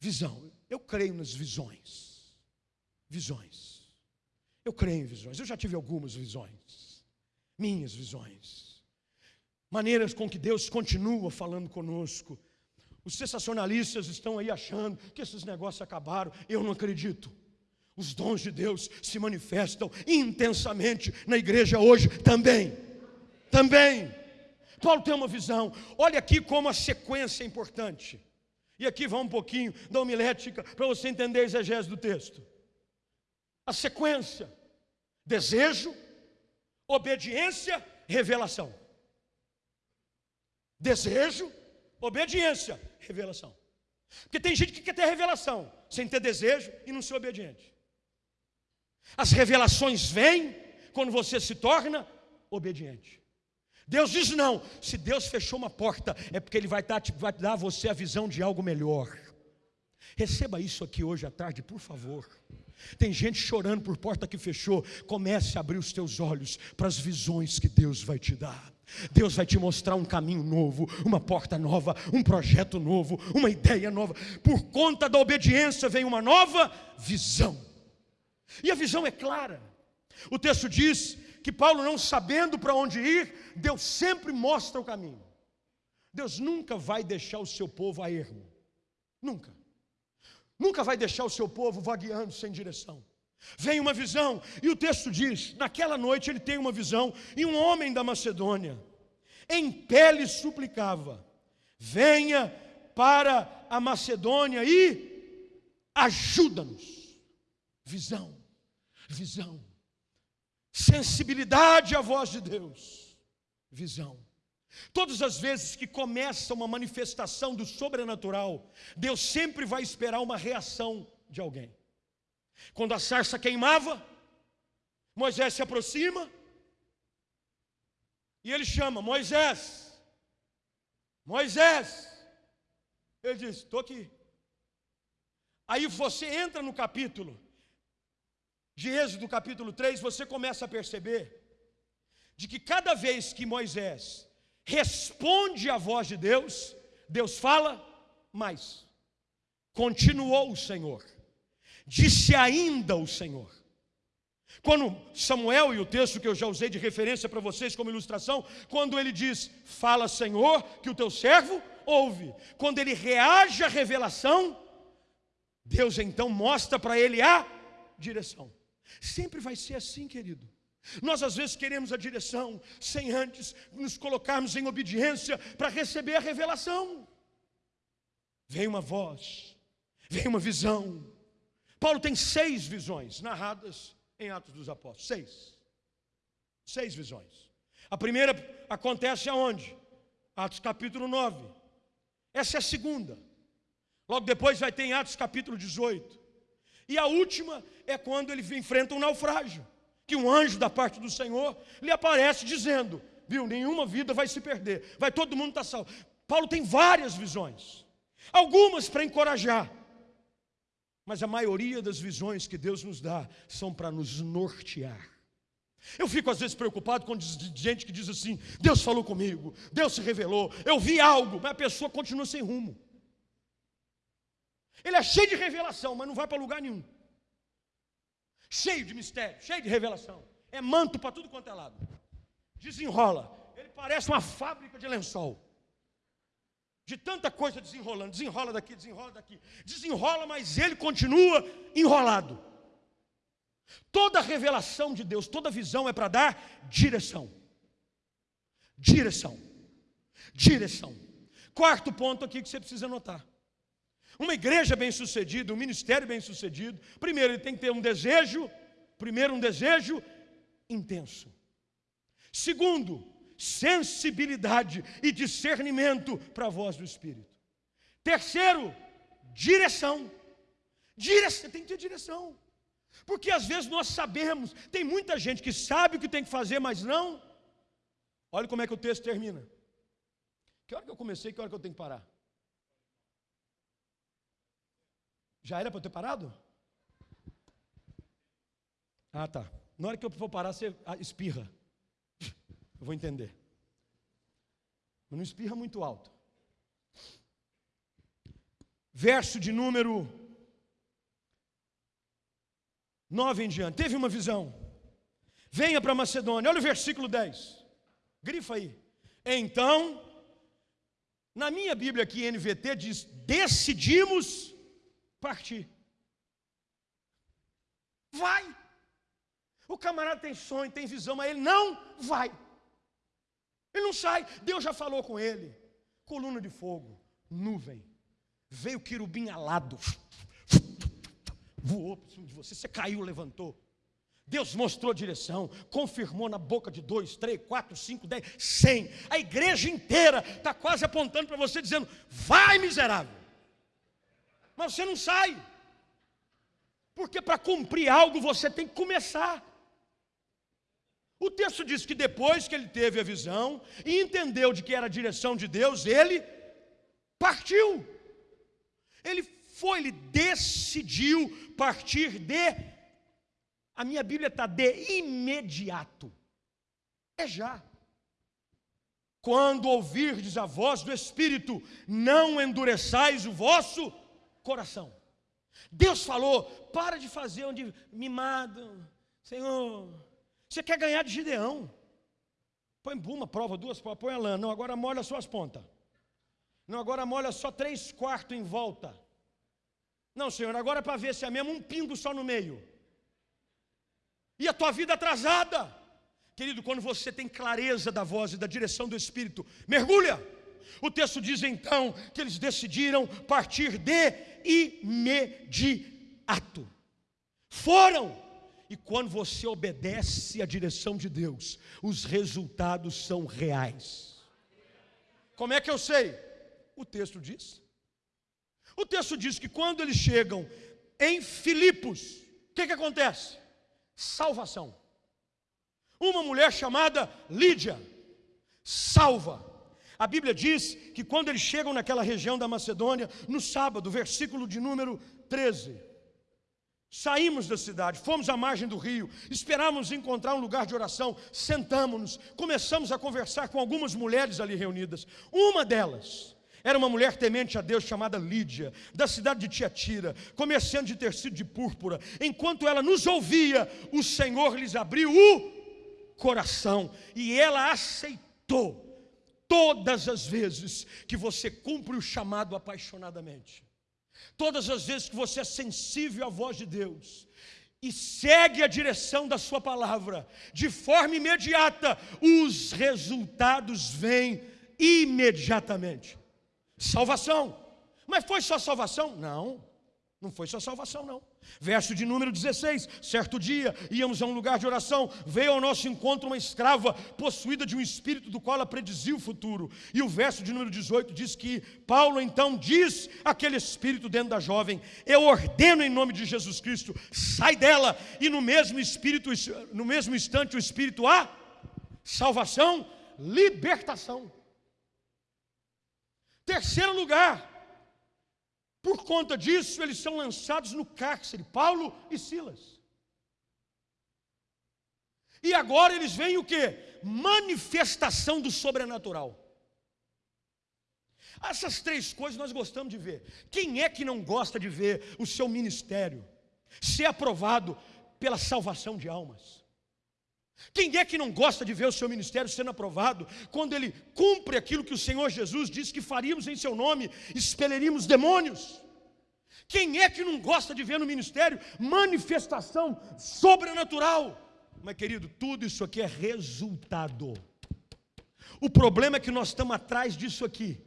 B: Visão, eu creio nas visões. Visões. Eu creio em visões, eu já tive algumas visões, minhas visões, maneiras com que Deus continua falando conosco. Os sensacionalistas estão aí achando que esses negócios acabaram, eu não acredito. Os dons de Deus se manifestam intensamente na igreja hoje também. Também. Paulo tem uma visão. Olha aqui como a sequência é importante. E aqui vai um pouquinho da homilética para você entender a exegese do texto a sequência: desejo, obediência, revelação. Desejo, obediência, revelação. Porque tem gente que quer ter revelação sem ter desejo e não ser obediente. As revelações vêm quando você se torna obediente. Deus diz não. Se Deus fechou uma porta, é porque Ele vai dar, vai dar a você a visão de algo melhor. Receba isso aqui hoje à tarde, por favor. Tem gente chorando por porta que fechou. Comece a abrir os teus olhos para as visões que Deus vai te dar. Deus vai te mostrar um caminho novo, uma porta nova, um projeto novo, uma ideia nova. Por conta da obediência vem uma nova visão. E a visão é clara. O texto diz que Paulo, não sabendo para onde ir, Deus sempre mostra o caminho. Deus nunca vai deixar o seu povo a ermo. Nunca. Nunca vai deixar o seu povo vagueando sem direção. Vem uma visão, e o texto diz: naquela noite ele tem uma visão, e um homem da Macedônia, em pé lhe suplicava: venha para a Macedônia e ajuda-nos. Visão, visão, sensibilidade à voz de Deus, visão. Todas as vezes que começa uma manifestação do sobrenatural, Deus sempre vai esperar uma reação de alguém. Quando a sarça queimava, Moisés se aproxima e ele chama: Moisés, Moisés, ele diz: Estou aqui. Aí você entra no capítulo de Êxodo, capítulo 3, você começa a perceber de que cada vez que Moisés responde à voz de Deus, Deus fala mais. Continuou o Senhor, disse ainda o Senhor. Quando Samuel, e o texto que eu já usei de referência para vocês como ilustração, quando ele diz, fala Senhor, que o teu servo ouve. Quando ele reage à revelação, Deus então mostra para ele a direção. Sempre vai ser assim, querido. Nós às vezes queremos a direção sem antes nos colocarmos em obediência para receber a revelação. Vem uma voz, vem uma visão. Paulo tem seis visões narradas em Atos dos Apóstolos. Seis. Seis visões. A primeira acontece aonde? Atos capítulo 9. Essa é a segunda. Logo depois vai ter em Atos capítulo 18. E a última é quando ele enfrenta um naufrágio. Que um anjo da parte do Senhor lhe aparece dizendo: Viu, nenhuma vida vai se perder, vai todo mundo estar salvo. Paulo tem várias visões, algumas para encorajar, mas a maioria das visões que Deus nos dá são para nos nortear. Eu fico às vezes preocupado com gente que diz assim: Deus falou comigo, Deus se revelou, eu vi algo, mas a pessoa continua sem rumo. Ele é cheio de revelação, mas não vai para lugar nenhum. Cheio de mistério, cheio de revelação. É manto para tudo quanto é lado. Desenrola. Ele parece uma fábrica de lençol de tanta coisa desenrolando, desenrola daqui, desenrola daqui, desenrola, mas ele continua enrolado. Toda revelação de Deus, toda visão é para dar direção. Direção. Direção. Quarto ponto aqui que você precisa notar. Uma igreja bem-sucedida, um ministério bem-sucedido, primeiro ele tem que ter um desejo, primeiro um desejo intenso. Segundo, sensibilidade e discernimento para a voz do Espírito. Terceiro, direção. Direção, tem que ter direção. Porque às vezes nós sabemos, tem muita gente que sabe o que tem que fazer, mas não. Olha como é que o texto termina. Que hora que eu comecei, que hora que eu tenho que parar? Já era para eu ter parado? Ah, tá. Na hora que eu for parar, você espirra. Eu vou entender. Mas não espirra muito alto. Verso de número 9 em diante. Teve uma visão. Venha para Macedônia. Olha o versículo 10. Grifa aí. Então, na minha Bíblia aqui, NVT, diz: decidimos partir. Vai. O camarada tem sonho, tem visão, mas ele não vai. Ele não sai. Deus já falou com ele. Coluna de fogo, nuvem. Veio querubim alado. Voou por cima de você. Você caiu, levantou. Deus mostrou a direção, confirmou na boca de dois, três, quatro, cinco, dez, cem. A igreja inteira está quase apontando para você, dizendo: vai, miserável. Mas você não sai. Porque para cumprir algo você tem que começar. O texto diz que depois que ele teve a visão e entendeu de que era a direção de Deus, ele partiu. Ele foi, ele decidiu partir de. A minha Bíblia está de imediato. É já. Quando ouvirdes a voz do Espírito, não endureçais o vosso coração. Deus falou: para de fazer onde mimado, Senhor você quer ganhar de Gideão. Põe uma prova, duas provas, põe a lã. Não, agora molha só as pontas. Não, agora molha só três quartos em volta. Não, Senhor, agora é para ver se é mesmo um pingo só no meio. E a tua vida atrasada. Querido, quando você tem clareza da voz e da direção do Espírito, mergulha. O texto diz então que eles decidiram partir de imediato. Foram e quando você obedece à direção de Deus, os resultados são reais. Como é que eu sei? O texto diz. O texto diz que quando eles chegam em Filipos, o que, que acontece? Salvação. Uma mulher chamada Lídia salva. A Bíblia diz que quando eles chegam naquela região da Macedônia, no sábado, versículo de número 13, Saímos da cidade, fomos à margem do rio, esperávamos encontrar um lugar de oração, sentamos-nos, começamos a conversar com algumas mulheres ali reunidas. Uma delas era uma mulher temente a Deus chamada Lídia, da cidade de Tiatira, comerciante de tecido de púrpura. Enquanto ela nos ouvia, o Senhor lhes abriu o coração e ela aceitou todas as vezes que você cumpre o chamado apaixonadamente. Todas as vezes que você é sensível à voz de Deus e segue a direção da Sua palavra, de forma imediata, os resultados vêm imediatamente. Salvação. Mas foi só salvação? Não. Não foi só salvação, não. Verso de número 16: certo dia íamos a um lugar de oração, veio ao nosso encontro uma escrava possuída de um espírito do qual ela predizia o futuro. E o verso de número 18 diz que Paulo então diz aquele espírito dentro da jovem: Eu ordeno em nome de Jesus Cristo, sai dela, e no mesmo espírito, no mesmo instante, o espírito a salvação, libertação. Terceiro lugar, por conta disso, eles são lançados no cárcere, Paulo e Silas. E agora eles veem o que? Manifestação do sobrenatural. Essas três coisas nós gostamos de ver. Quem é que não gosta de ver o seu ministério ser aprovado pela salvação de almas? Quem é que não gosta de ver o seu ministério sendo aprovado quando ele cumpre aquilo que o Senhor Jesus disse que faríamos em seu nome, expeliríamos demônios? Quem é que não gosta de ver no ministério manifestação sobrenatural? Mas, querido, tudo isso aqui é resultado. O problema é que nós estamos atrás disso aqui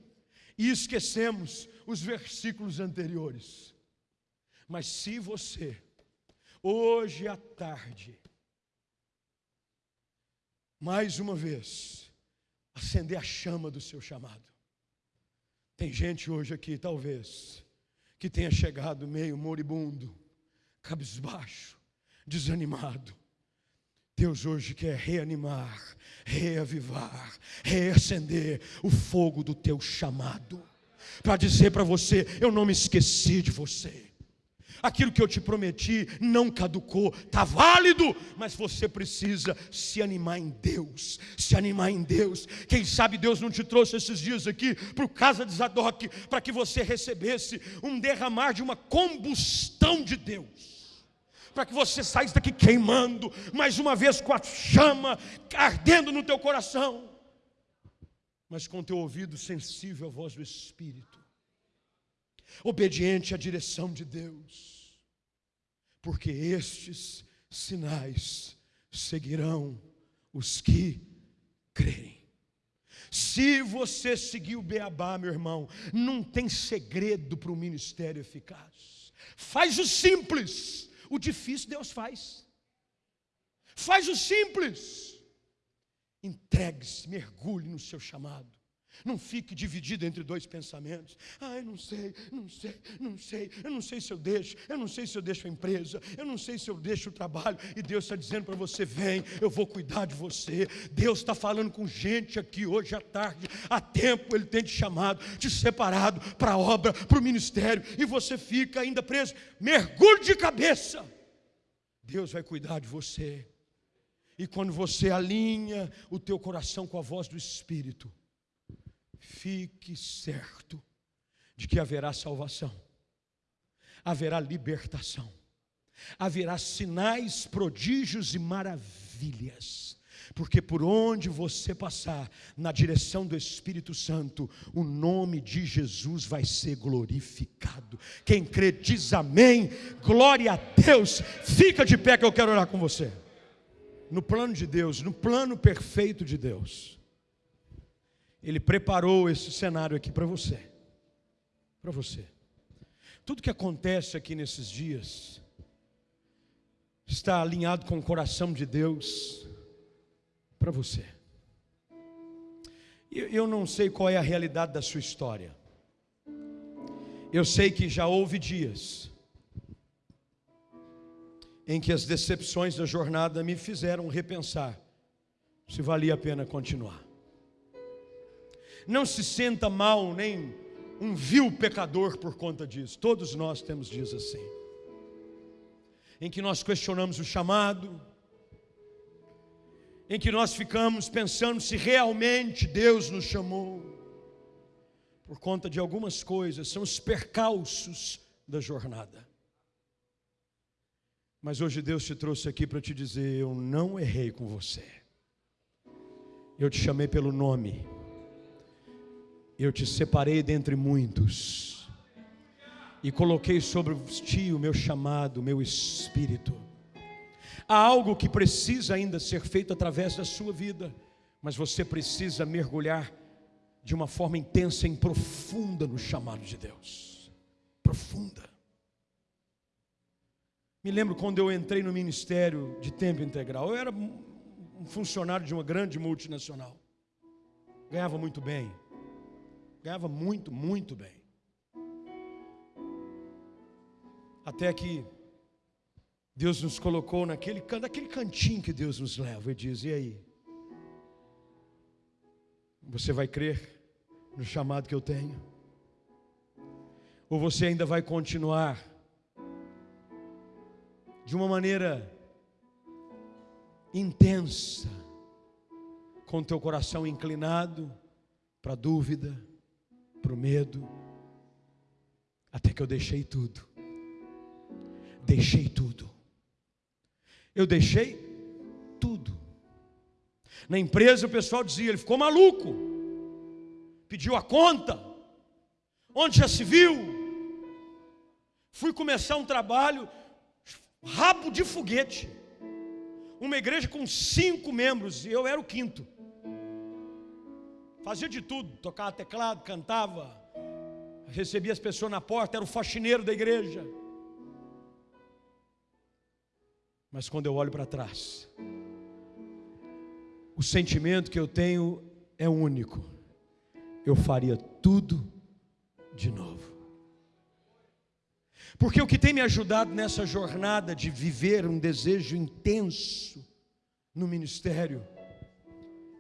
B: e esquecemos os versículos anteriores. Mas se você, hoje à tarde, mais uma vez, acender a chama do seu chamado. Tem gente hoje aqui, talvez, que tenha chegado meio moribundo, cabisbaixo, desanimado. Deus hoje quer reanimar, reavivar, reacender o fogo do teu chamado, para dizer para você: eu não me esqueci de você aquilo que eu te prometi não caducou, está válido, mas você precisa se animar em Deus, se animar em Deus. Quem sabe Deus não te trouxe esses dias aqui para o casa de Zadok, para que você recebesse um derramar de uma combustão de Deus para que você saísse daqui queimando, mais uma vez com a chama ardendo no teu coração, mas com teu ouvido sensível à voz do Espírito, obediente à direção de Deus porque estes sinais seguirão os que crerem. Se você seguir o beabá, meu irmão, não tem segredo para o ministério eficaz. Faz o simples, o difícil Deus faz. Faz o simples. Entregue-se, mergulhe no seu chamado. Não fique dividido entre dois pensamentos. Ah, eu não sei, não sei, não sei. Eu não sei se eu deixo, eu não sei se eu deixo a empresa, eu não sei se eu deixo o trabalho. E Deus está dizendo para você: vem, eu vou cuidar de você. Deus está falando com gente aqui hoje à tarde. Há tempo Ele tem te chamado, te separado para a obra, para o ministério. E você fica ainda preso. Mergulhe de cabeça. Deus vai cuidar de você. E quando você alinha o teu coração com a voz do Espírito, fique certo de que haverá salvação, haverá libertação, haverá sinais, prodígios e maravilhas. Porque por onde você passar, na direção do Espírito Santo, o nome de Jesus vai ser glorificado. Quem crê diz amém, glória a Deus. Fica de pé que eu quero orar com você. No plano de Deus, no plano perfeito de Deus ele preparou esse cenário aqui para você. Para você. Tudo que acontece aqui nesses dias está alinhado com o coração de Deus para você. Eu não sei qual é a realidade da sua história. Eu sei que já houve dias em que as decepções da jornada me fizeram repensar se valia a pena continuar. Não se senta mal, nem um vil pecador por conta disso. Todos nós temos dias assim, em que nós questionamos o chamado, em que nós ficamos pensando se realmente Deus nos chamou, por conta de algumas coisas, são os percalços da jornada. Mas hoje Deus te trouxe aqui para te dizer: eu não errei com você, eu te chamei pelo nome, eu te separei dentre muitos, e coloquei sobre ti o meu chamado, o meu espírito. Há algo que precisa ainda ser feito através da sua vida, mas você precisa mergulhar de uma forma intensa e profunda no chamado de Deus. Profunda. Me lembro quando eu entrei no ministério de tempo integral. Eu era um funcionário de uma grande multinacional. Ganhava muito bem. Ganhava muito, muito bem. Até que Deus nos colocou naquele, naquele cantinho que Deus nos leva e diz: e aí? Você vai crer no chamado que eu tenho? Ou você ainda vai continuar de uma maneira intensa, com teu coração inclinado para dúvida, para o medo, até que eu deixei tudo. Deixei tudo. Eu deixei tudo. Na empresa o pessoal dizia, ele ficou maluco, pediu a conta, onde já se viu. Fui começar um trabalho, rabo de foguete. Uma igreja com cinco membros, e eu era o quinto. Fazia de tudo, tocava teclado, cantava, recebia as pessoas na porta, era o faxineiro da igreja. Mas quando eu olho para trás, o sentimento que eu tenho é único. Eu faria tudo de novo. Porque o que tem me ajudado nessa jornada de viver um desejo intenso no ministério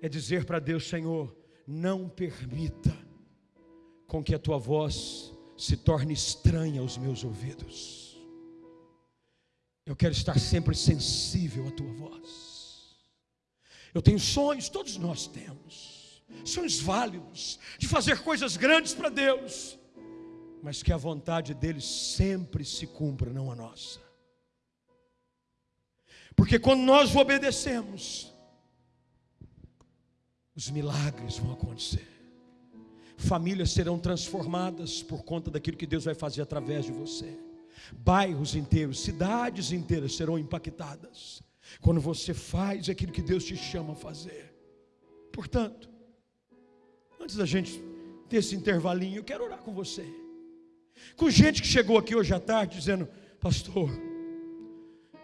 B: é dizer para Deus, Senhor, não permita com que a tua voz se torne estranha aos meus ouvidos. Eu quero estar sempre sensível à tua voz. Eu tenho sonhos, todos nós temos, sonhos válidos, de fazer coisas grandes para Deus, mas que a vontade dele sempre se cumpra, não a nossa. Porque quando nós obedecemos, os milagres vão acontecer. Famílias serão transformadas por conta daquilo que Deus vai fazer através de você. Bairros inteiros, cidades inteiras serão impactadas quando você faz aquilo que Deus te chama a fazer. Portanto, antes da gente ter esse intervalinho, eu quero orar com você. Com gente que chegou aqui hoje à tarde dizendo: Pastor,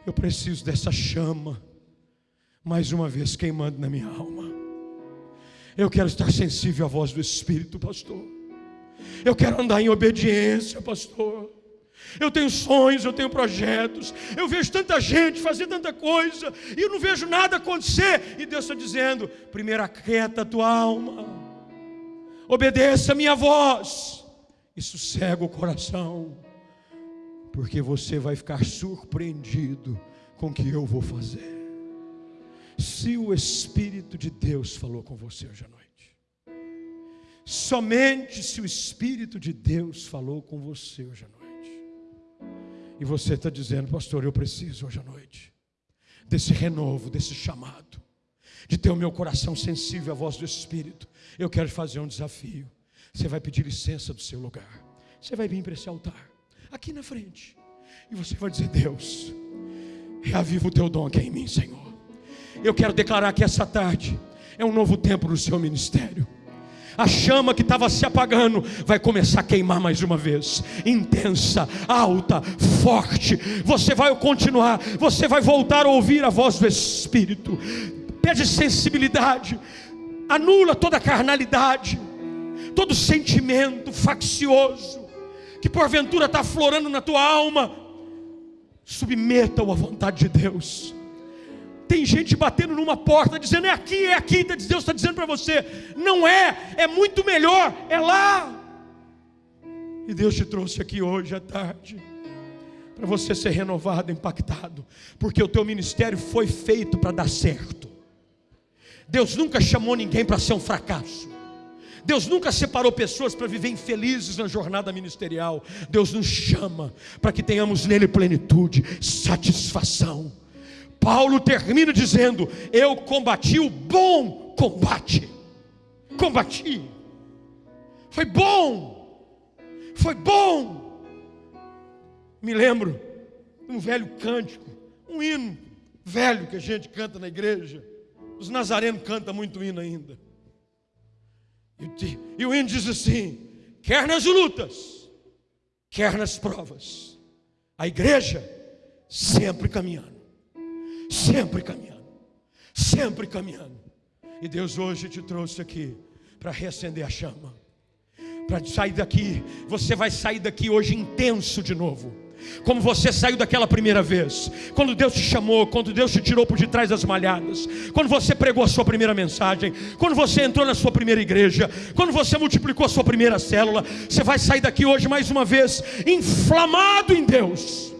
B: eu preciso dessa chama, mais uma vez queimando na minha alma. Eu quero estar sensível à voz do Espírito, pastor. Eu quero andar em obediência, pastor. Eu tenho sonhos, eu tenho projetos. Eu vejo tanta gente fazer tanta coisa e eu não vejo nada acontecer. E Deus está dizendo: primeiro aquieta a tua alma, obedeça a minha voz e sossega o coração, porque você vai ficar surpreendido com o que eu vou fazer. Se o Espírito de Deus falou com você hoje à noite, somente se o Espírito de Deus falou com você hoje à noite e você está dizendo, pastor, eu preciso hoje à noite desse renovo, desse chamado, de ter o meu coração sensível à voz do Espírito. Eu quero fazer um desafio. Você vai pedir licença do seu lugar. Você vai vir para esse altar, aqui na frente. E você vai dizer: Deus, reaviva o teu dom aqui em mim, Senhor. Eu quero declarar que essa tarde é um novo tempo no seu ministério a chama que estava se apagando vai começar a queimar mais uma vez, intensa, alta, forte. Você vai continuar, você vai voltar a ouvir a voz do Espírito. Pede sensibilidade, anula toda carnalidade, todo sentimento faccioso que porventura está florando na tua alma. Submeta-o à vontade de Deus. Tem gente batendo numa porta, dizendo é aqui, é aqui. Deus está dizendo para você: não é, é muito melhor, é lá. E Deus te trouxe aqui hoje à tarde para você ser renovado, impactado, porque o teu ministério foi feito para dar certo. Deus nunca chamou ninguém para ser um fracasso. Deus nunca separou pessoas para viver infelizes na jornada ministerial. Deus nos chama para que tenhamos nele plenitude, satisfação. Paulo termina dizendo: Eu combati o bom combate. Combati. Foi bom. Foi bom. Me lembro de um velho cântico, um hino velho que a gente canta na igreja. Os nazarenos cantam muito hino ainda. E o hino diz assim: quer nas lutas, quer nas provas, a igreja sempre caminhando, sempre caminhando, sempre caminhando. E Deus hoje te trouxe aqui para reacender a chama, para sair daqui. Você vai sair daqui hoje intenso de novo. Como você saiu daquela primeira vez, quando Deus te chamou, quando Deus te tirou por detrás das malhadas, quando você pregou a sua primeira mensagem, quando você entrou na sua primeira igreja, quando você multiplicou a sua primeira célula, você vai sair daqui hoje mais uma vez, inflamado em Deus,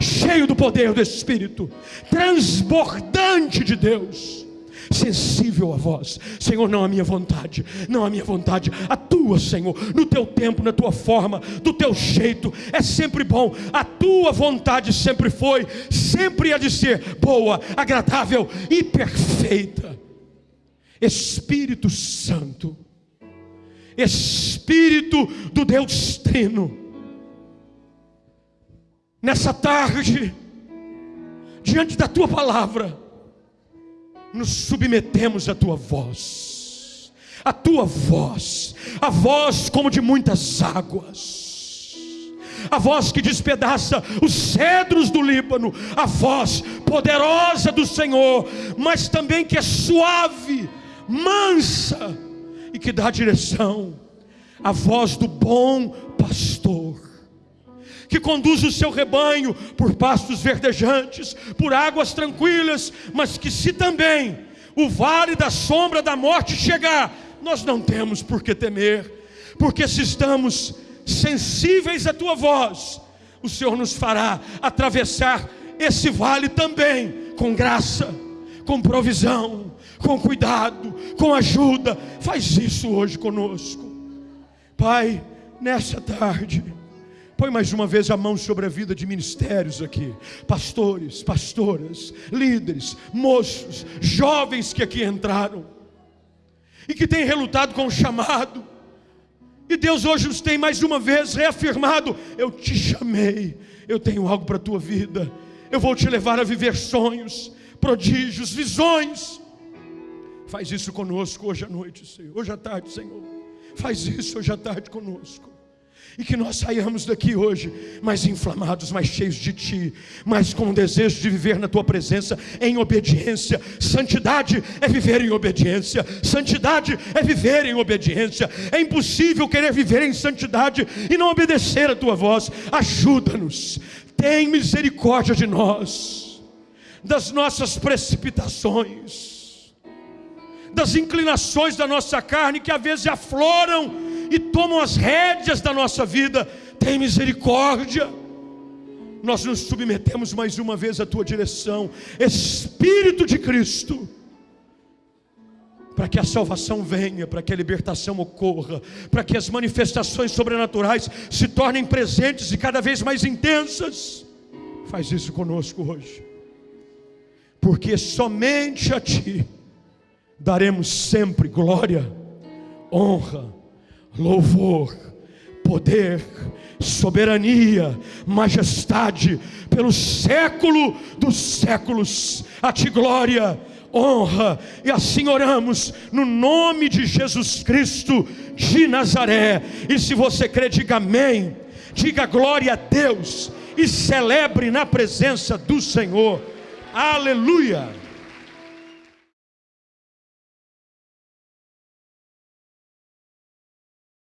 B: cheio do poder do Espírito, transbordante de Deus sensível a voz. Senhor, não a minha vontade, não a minha vontade, a tua, Senhor, no teu tempo, na tua forma, do teu jeito, é sempre bom. A tua vontade sempre foi, sempre há de ser boa, agradável e perfeita. Espírito Santo, Espírito do Deus Trino, nessa tarde, diante da tua palavra, nos submetemos à tua voz, a tua voz, a voz como de muitas águas, a voz que despedaça os cedros do Líbano, a voz poderosa do Senhor, mas também que é suave, mansa e que dá direção, a voz do bom pastor que conduz o seu rebanho por pastos verdejantes, por águas tranquilas, mas que se também o vale da sombra da morte chegar, nós não temos por que temer, porque se estamos sensíveis à tua voz, o Senhor nos fará atravessar esse vale também com graça, com provisão, com cuidado, com ajuda. Faz isso hoje conosco. Pai, nessa tarde, Põe mais uma vez a mão sobre a vida de ministérios aqui, pastores, pastoras, líderes, moços, jovens que aqui entraram e que têm relutado com o chamado. E Deus hoje os tem mais uma vez reafirmado: Eu te chamei, eu tenho algo para a tua vida, eu vou te levar a viver sonhos, prodígios, visões. Faz isso conosco hoje à noite, Senhor, hoje à tarde, Senhor. Faz isso hoje à tarde conosco. E que nós saiamos daqui hoje mais inflamados, mais cheios de Ti, mais com o desejo de viver na Tua presença em obediência. Santidade é viver em obediência. Santidade é viver em obediência. É impossível querer viver em santidade e não obedecer a Tua voz. Ajuda-nos. Tem misericórdia de nós, das nossas precipitações, das inclinações da nossa carne que às vezes afloram e tomam as rédeas da nossa vida, tem misericórdia. Nós nos submetemos mais uma vez à tua direção, Espírito de Cristo, para que a salvação venha, para que a libertação ocorra, para que as manifestações sobrenaturais se tornem presentes e cada vez mais intensas. Faz isso conosco hoje, porque somente a Ti daremos sempre glória, honra louvor, poder, soberania, majestade, pelo século dos séculos, a ti glória, honra, e assim oramos no nome de Jesus Cristo de Nazaré. E se você crê, diga amém, diga glória a Deus e celebre na presença do Senhor. Aleluia.